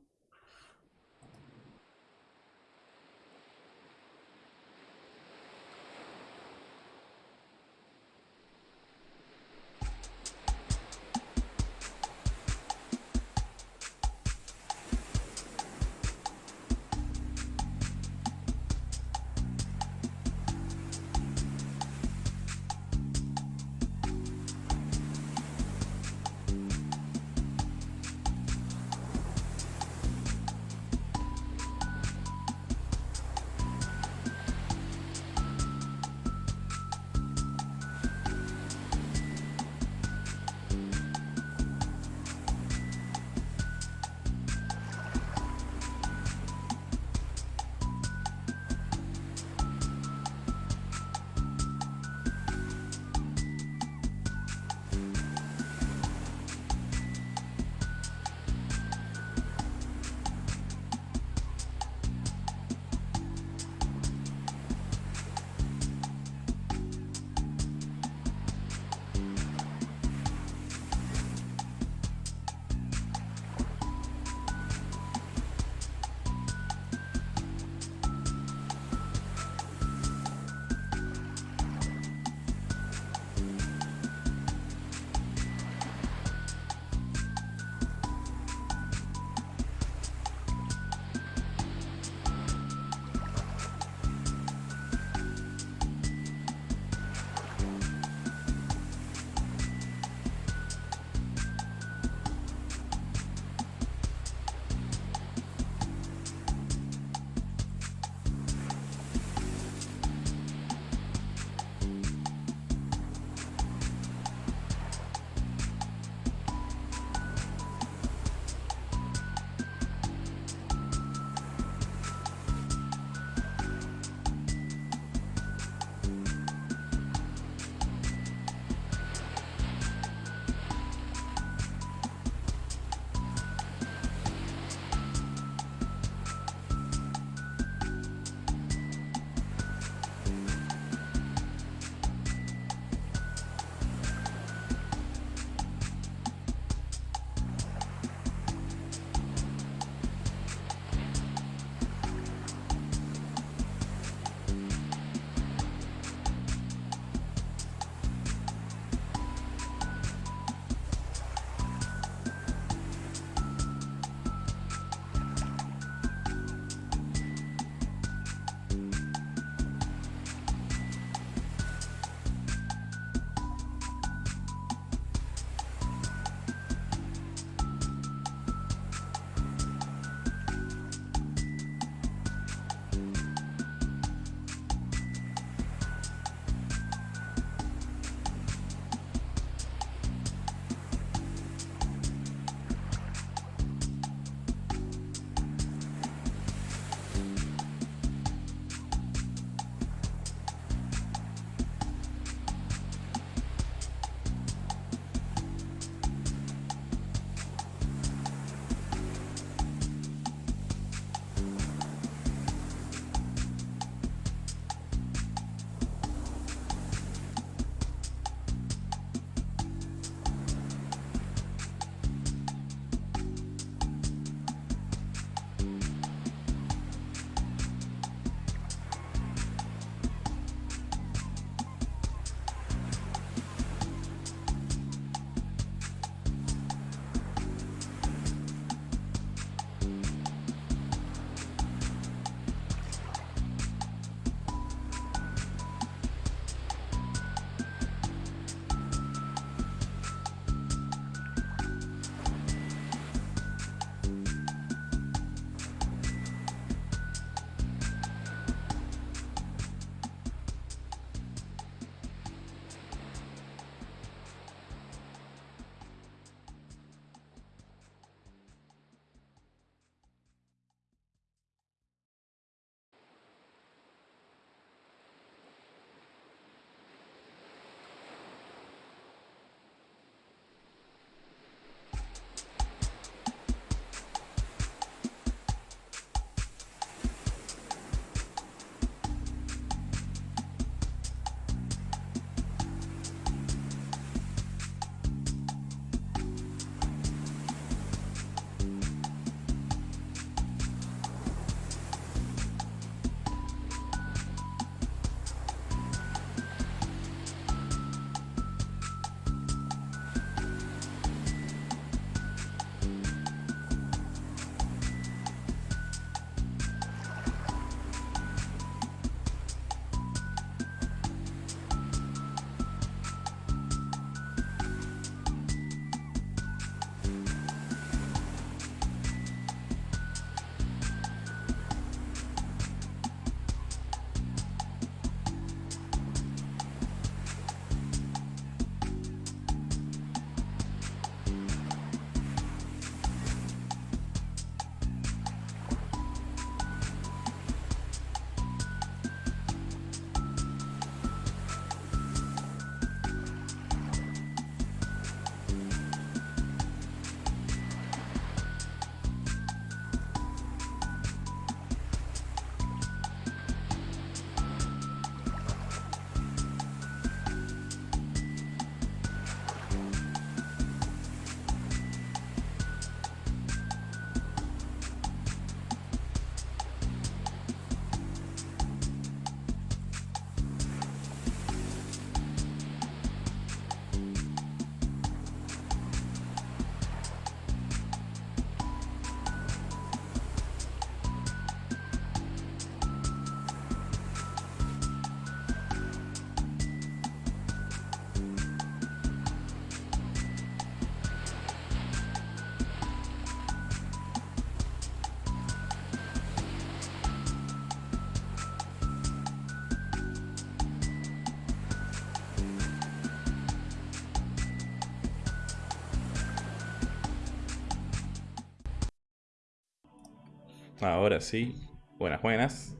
A: Ahora sí. Buenas, buenas.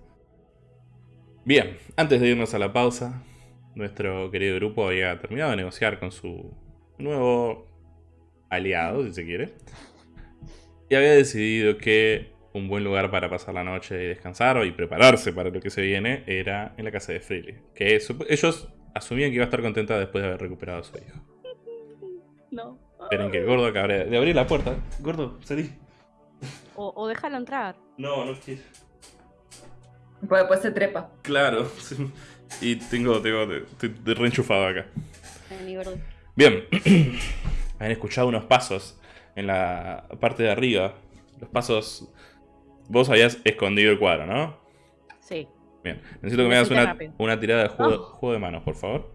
A: Bien, antes de irnos a la pausa, nuestro querido grupo había terminado de negociar con su nuevo aliado, si se quiere. Y había decidido que un buen lugar para pasar la noche y descansar y prepararse para lo que se viene era en la casa de Freely. Que ellos asumían que iba a estar contenta después de haber recuperado a su hijo.
B: No.
A: Esperen que el gordo de abrir la puerta. Gordo, salí.
B: Entrar.
A: No, no quiero.
C: Pues después se trepa.
A: Claro. Y tengo, tengo, estoy reenchufado acá. Bien. Han escuchado unos pasos en la parte de arriba. Los pasos... Vos habías escondido el cuadro, ¿no?
B: Sí.
A: Bien. Necesito que me hagas una, una tirada de juego,
B: Oh.
A: juego de manos, por favor.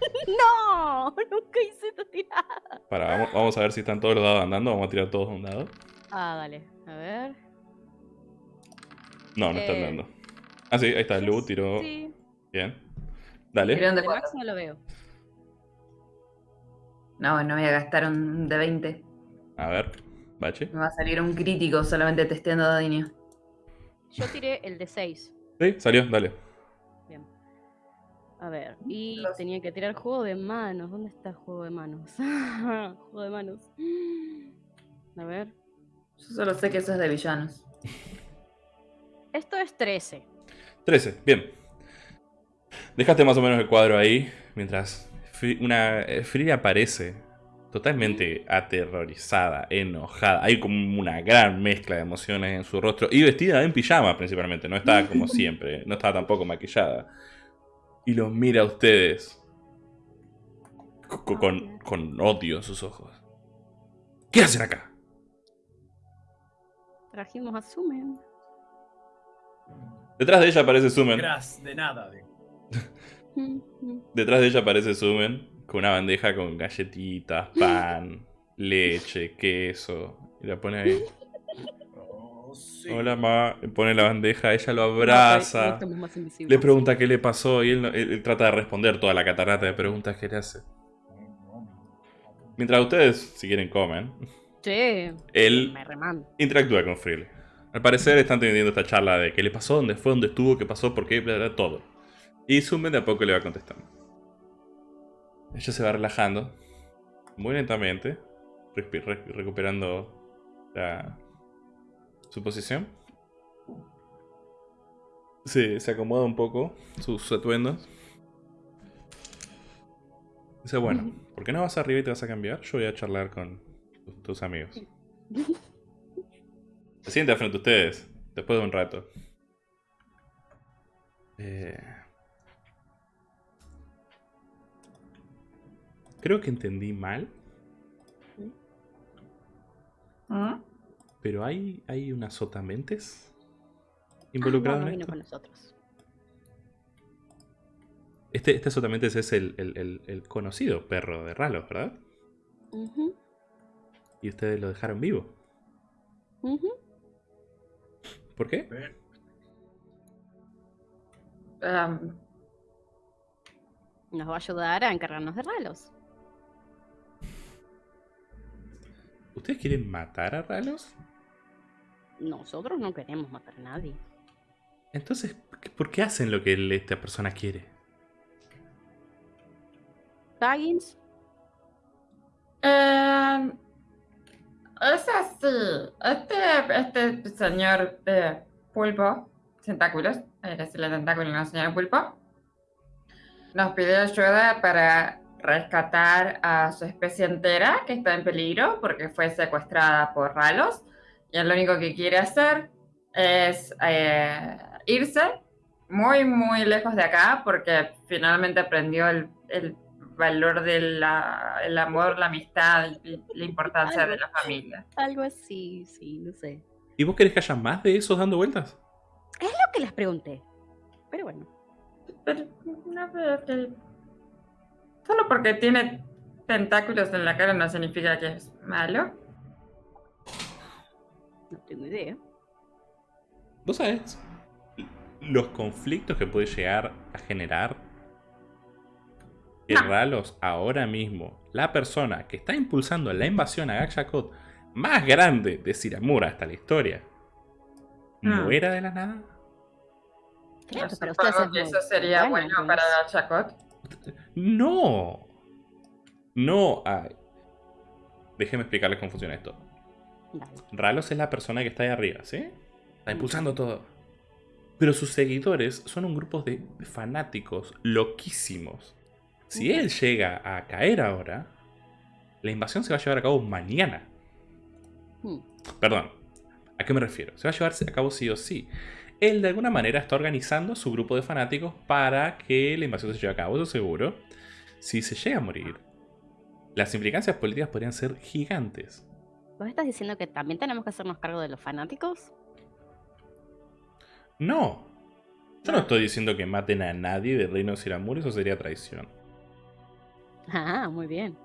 B: ¡No! Nunca hice esta tirada.
A: Para, vamos, vamos a ver si están todos los dados andando. Vamos a tirar todos un dado.
B: Ah, dale. A ver.
A: No, no están
B: Eh,
A: dando. Ah, sí, ahí está. Lu tiró.
B: Sí.
A: Bien. Dale.
C: Cuatro.
B: Max no lo veo.
C: No, no voy a gastar un de 20.
A: A ver. Bache.
C: Me va a salir un crítico solamente testeando daño.
B: Yo tiré el de 6.
A: Sí, salió. Dale.
B: Bien. A ver. Y
C: Los-
B: tenía que tirar juego de manos. ¿Dónde está el juego de manos? juego de manos. A ver.
C: Yo solo sé que eso es de villanos.
B: Esto es 13.
A: 13, bien. Dejaste más o menos el cuadro ahí. Mientras una eh, Frida aparece totalmente aterrorizada, enojada. Hay como una gran mezcla de emociones en su rostro. Y vestida en pijama principalmente. No estaba como siempre. No estaba tampoco maquillada. Y los mira a ustedes. co- co- Con, con odio en sus ojos. ¿Qué hacen acá?
B: Trajimos a Sumen.
A: Detrás de ella aparece Sumen.
D: Gras, de nada. digo.
A: Detrás de ella aparece Sumen con una bandeja con galletitas, pan, leche, queso. Y la pone ahí.
D: Oh, sí.
A: Hola, ma. Pone la bandeja, ella lo
B: No, no
A: abraza.
B: más.
A: Le pregunta qué le pasó y él, no- él- él trata de responder toda la catarata de preguntas que le hace. Mientras ustedes, si quieren, comen,
B: Sí.
A: él
B: Me
A: interactúa con Freely. Al parecer están teniendo esta charla de qué le pasó, dónde fue, dónde estuvo, qué pasó, por qué, bla, bla, todo. Y Sumen de a poco le va contestando. Ella se va relajando, muy lentamente, recuperando la- su posición. Sí, se acomoda un poco sus atuendos. Dice, bueno, ¿por qué no vas arriba y te vas a cambiar? Yo voy a charlar con tus amigos. Se sienta frente a ustedes, después de un rato. Eh, Creo que entendí mal,
C: ¿Mm?
A: pero hay, hay unas sotamentes
B: Ah, no,
A: involucradas
B: no
A: en
B: vino
A: esto.
B: con nosotros.
A: Este, este sotamentes es el, el- el- el conocido perro de Ralos, ¿verdad?
B: Ujú,
A: Y ustedes lo dejaron vivo.
B: ujú.
A: ¿Por qué?
B: Nos va a ayudar a encargarnos de ralos.
A: ¿Ustedes quieren matar a Ralos?
B: Nosotros no queremos matar a nadie.
A: Entonces, ¿por qué- ¿por qué hacen lo que esta persona quiere?
B: Baggins,
C: em, es así. Este, este señor eh, pulpo, tentáculos, hay que decirle tentáculo, no señor pulpo, nos pidió ayuda para rescatar a su especie entera que está en peligro porque fue secuestrada por ralos. Y lo único que quiere hacer es eh, irse muy, muy lejos de acá porque finalmente aprendió el valor del amor, la amistad y la importancia de la familia.
B: algo así, sí, no sé.
A: ¿Y vos querés que haya más de esos dando vueltas?
B: Lo que les pregunté. Pero bueno,
C: Pero no veo que... Solo porque tiene tentáculos en la cara no significa que es malo.
B: no tengo idea.
A: ¿Vos sabés los conflictos que puede llegar a generar que
C: No.
A: Ralos ahora mismo, la persona que está impulsando la invasión a Gakshakot más grande de Siramura hasta la historia,
C: Hmm.
A: muera de la nada?
B: Ustedes es
C: que eso sería
B: bueno,
C: para. Chacot.
A: No. No. ay. Déjenme explicarles cómo funciona esto. Ralos es la persona que está ahí arriba, ¿sí? Está impulsando todo. Pero sus seguidores son un grupo de fanáticos loquísimos. Si él llega a caer ahora, la invasión se va a llevar a cabo mañana.
B: Hmm.
A: Perdón, ¿a qué me refiero? Se va a llevar a cabo sí o sí. Él de alguna manera está organizando su grupo de fanáticos para que la invasión se lleve a cabo, eso seguro. Si se llega a morir, las implicancias políticas podrían ser gigantes.
B: ¿Vos estás diciendo que también tenemos que hacernos cargo de los fanáticos?
A: No. Yo no estoy diciendo que maten a nadie de Reino de Siramur, eso sería traición.
B: Ah, muy bien.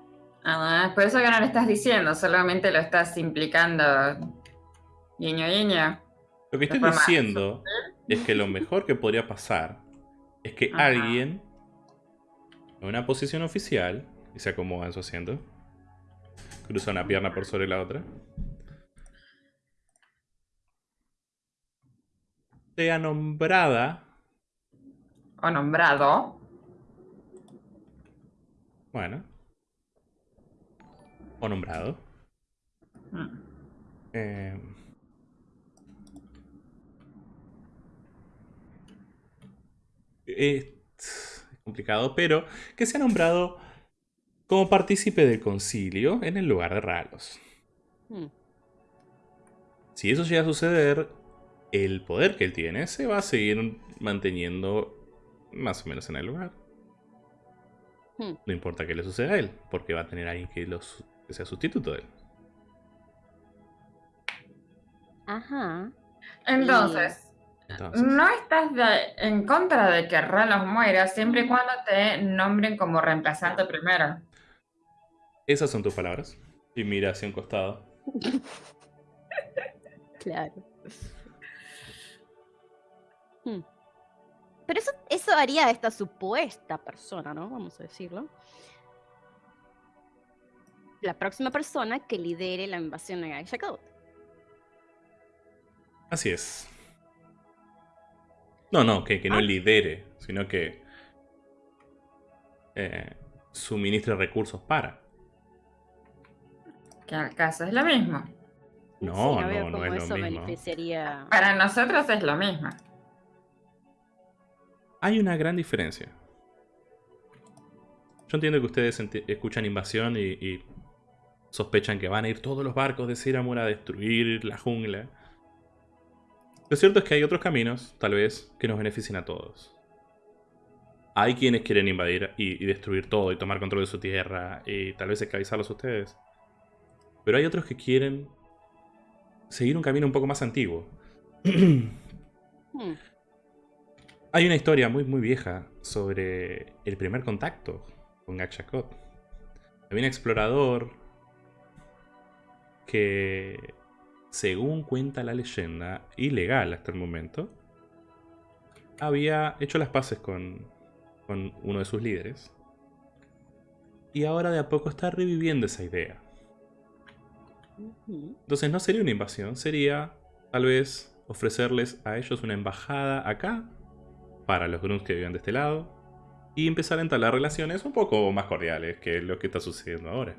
C: Ah, por eso que no le estás diciendo, solamente lo estás implicando. Guiño, guiño.
A: Lo que
C: forma
A: diciendo es que lo mejor que podría pasar es que
C: Ajá.
A: alguien en una posición oficial y se acomoda en su asiento, cruza una pierna por sobre la otra, sea nombrada,
C: O nombrado.
A: Bueno, o nombrado,
C: Mm.
A: eh, es complicado, pero que sea nombrado como partícipe del concilio en el lugar de Ralos.
B: Hmm.
A: Si eso llega a suceder, el poder que él tiene se va a seguir manteniendo más o menos en el lugar.
B: Hmm.
A: No importa qué le suceda a él, porque va a tener alguien que, los, que sea sustituto de él.
B: Ajá.
C: Entonces,
A: Entonces,
C: no estás de- en contra de que Ralos muera siempre y cuando te nombren como reemplazante primero.
A: esas son tus palabras. Y mira hacia un costado.
B: Claro. Hmm. Pero eso, eso haría a esta supuesta persona, ¿no? Vamos a decirlo. La próxima persona que lidere la invasión de Gaia Code.
A: Así es. No, no, que, que no
B: Ah.
A: lidere, sino que eh, suministre recursos para.
C: Que acaso es lo mismo.
A: No,
B: Sí,
A: no, no
B: cómo
A: es lo
B: eso
A: mismo.
B: beneficiaría.
C: Para nosotros es lo mismo.
A: Hay una gran diferencia. Yo entiendo que ustedes escuchan invasión y, sospechan que van a ir todos los barcos de Siramur a destruir la jungla. Lo cierto es que hay otros caminos, tal vez, que nos beneficien a todos. Hay quienes quieren invadir y, destruir todo y tomar control de su tierra y tal vez esclavizarlos a ustedes. Pero hay otros que quieren seguir un camino un poco más antiguo. Hay una historia muy muy vieja sobre el primer contacto con Gakshakot. Había un explorador que, según cuenta la leyenda, ilegal hasta el momento, había hecho las paces con, con uno de sus líderes. Y ahora de a poco está reviviendo esa idea. Entonces no sería una invasión, sería tal vez ofrecerles a ellos una embajada acá, para los grunts que viven de este lado, y empezar a entablar relaciones un poco más cordiales que lo que está sucediendo ahora.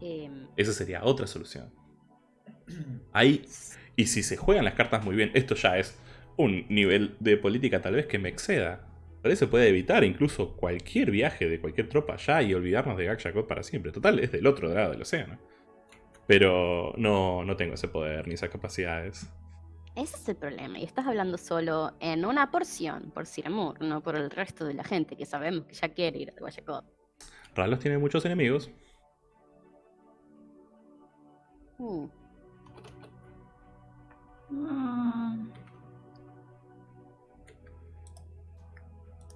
B: Em,
A: Esa sería otra solución. Ahí, y si se juegan las cartas muy bien, esto ya es un nivel de política tal vez que me exceda. Tal vez se puede evitar incluso cualquier viaje de cualquier tropa allá y olvidarnos de Gakshakot para siempre. Total, es del otro lado del océano. Pero no, no tengo ese poder ni esas capacidades.
B: Ese es el problema. Y estás hablando solo en una porción, por Siramur, no por el resto de la gente que sabemos que ya quiere ir a Guayacot.
A: Ralos tiene muchos enemigos.
C: Mm,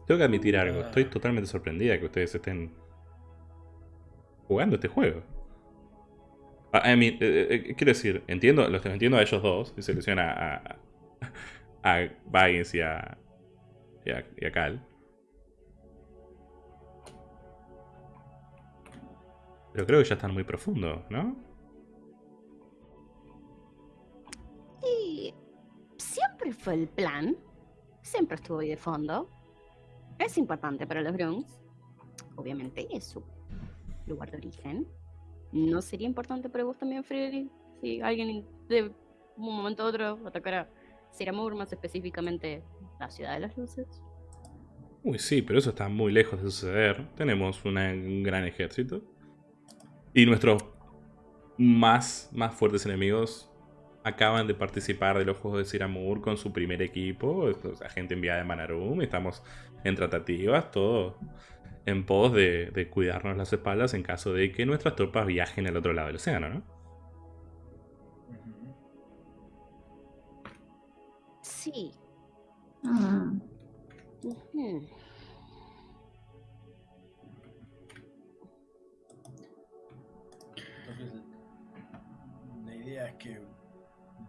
A: Tengo que admitir algo. Estoy totalmente sorprendida que ustedes estén jugando este juego. I mean, eh, eh, quiero decir, entiendo, los entiendo a ellos dos, y se ilusiona a, a, y a, y a, y Cal. Pero creo que ya están muy profundos, ¿no?
B: que fue el plan. Siempre estuvo ahí de fondo. Es importante para los Grunts. Obviamente es su lugar de origen. ¿No sería importante para vos también, Freddy? Si alguien de un momento a otro atacara Siramur, más específicamente la ciudad de las luces.
A: Uy, sí, pero eso está muy lejos de suceder. Tenemos un gran ejército. Y nuestros más, más fuertes enemigos acaban de participar de los Juegos de Siramur con su primer equipo. o sea, gente enviada de Manarum. Estamos en tratativas, todo en pos de, de cuidarnos las espaldas en caso de que nuestras tropas viajen al otro lado del océano, ¿no?
B: Sí.
C: Mm.
B: Ujú.
D: Entonces, la idea es que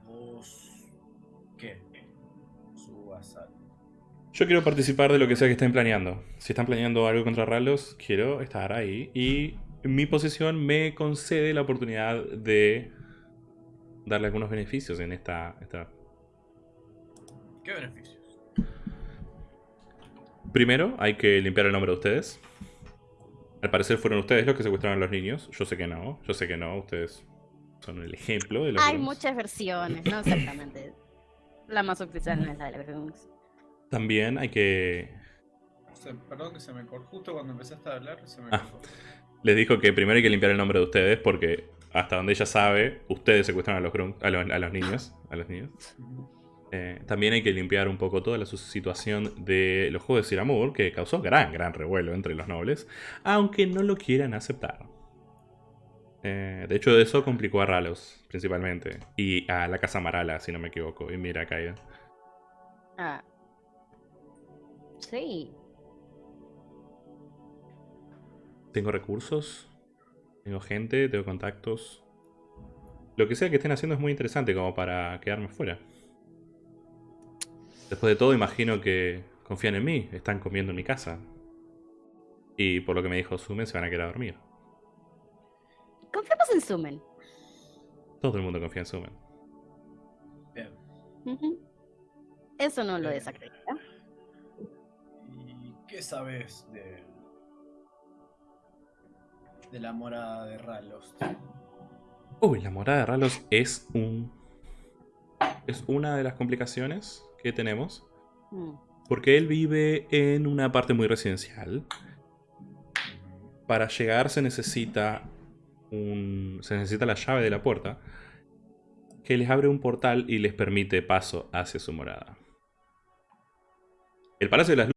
D: vos. ¿Qué? Subas al.
A: Yo quiero participar de lo que sea que estén planeando. Si están planeando algo contra Ralos, quiero estar ahí. Y mi posición me concede la oportunidad de darle algunos beneficios en esta... esta-
D: ¿Qué beneficios?
A: Primero, hay que limpiar el nombre de ustedes. Al parecer fueron ustedes los que secuestraron a los niños. Yo sé que no. Yo sé que no. Ustedes son el ejemplo de los...
B: Hay muchas versiones, no exactamente. La más oficial no es la de los Grunts.
A: También hay que...
D: Se- perdón que se me cortó. Justo cuando empezaste a hablar, se me
A: Ah. Les dijo que primero hay que limpiar el nombre de ustedes porque hasta donde ella sabe, ustedes secuestraron a los, a los, a los niños. A los niños. Eh, también hay que limpiar un poco toda la situación de los juegos de Siramur, que causó gran, gran revuelo entre los nobles, aunque no lo quieran aceptar. Eh, de hecho, eso complicó a Ralos, principalmente, y a la Casa Marala, si no me equivoco, y mira, Kaida.
B: Ah. Sí.
A: Tengo recursos, tengo gente, tengo contactos. Lo que sea que estén haciendo es muy interesante como para quedarme fuera. Después de todo, imagino que confían en mí, están comiendo en mi casa. Y por lo que me dijo Sumen, se van a quedar a dormir.
B: Confiamos en Sumen.
A: Todo el mundo confía en Sumen.
D: Bien.
B: Eso no lo desacredita.
D: ¿Y qué sabes de. de la morada de Ralos?
A: Uy, la morada de Ralos es un. Es una de las complicaciones que tenemos.
B: Mm.
A: Porque él vive en una parte muy residencial. Para llegar se necesita un. Se necesita la llave de la puerta. Que les abre un portal y les permite paso hacia su morada. El Palacio de las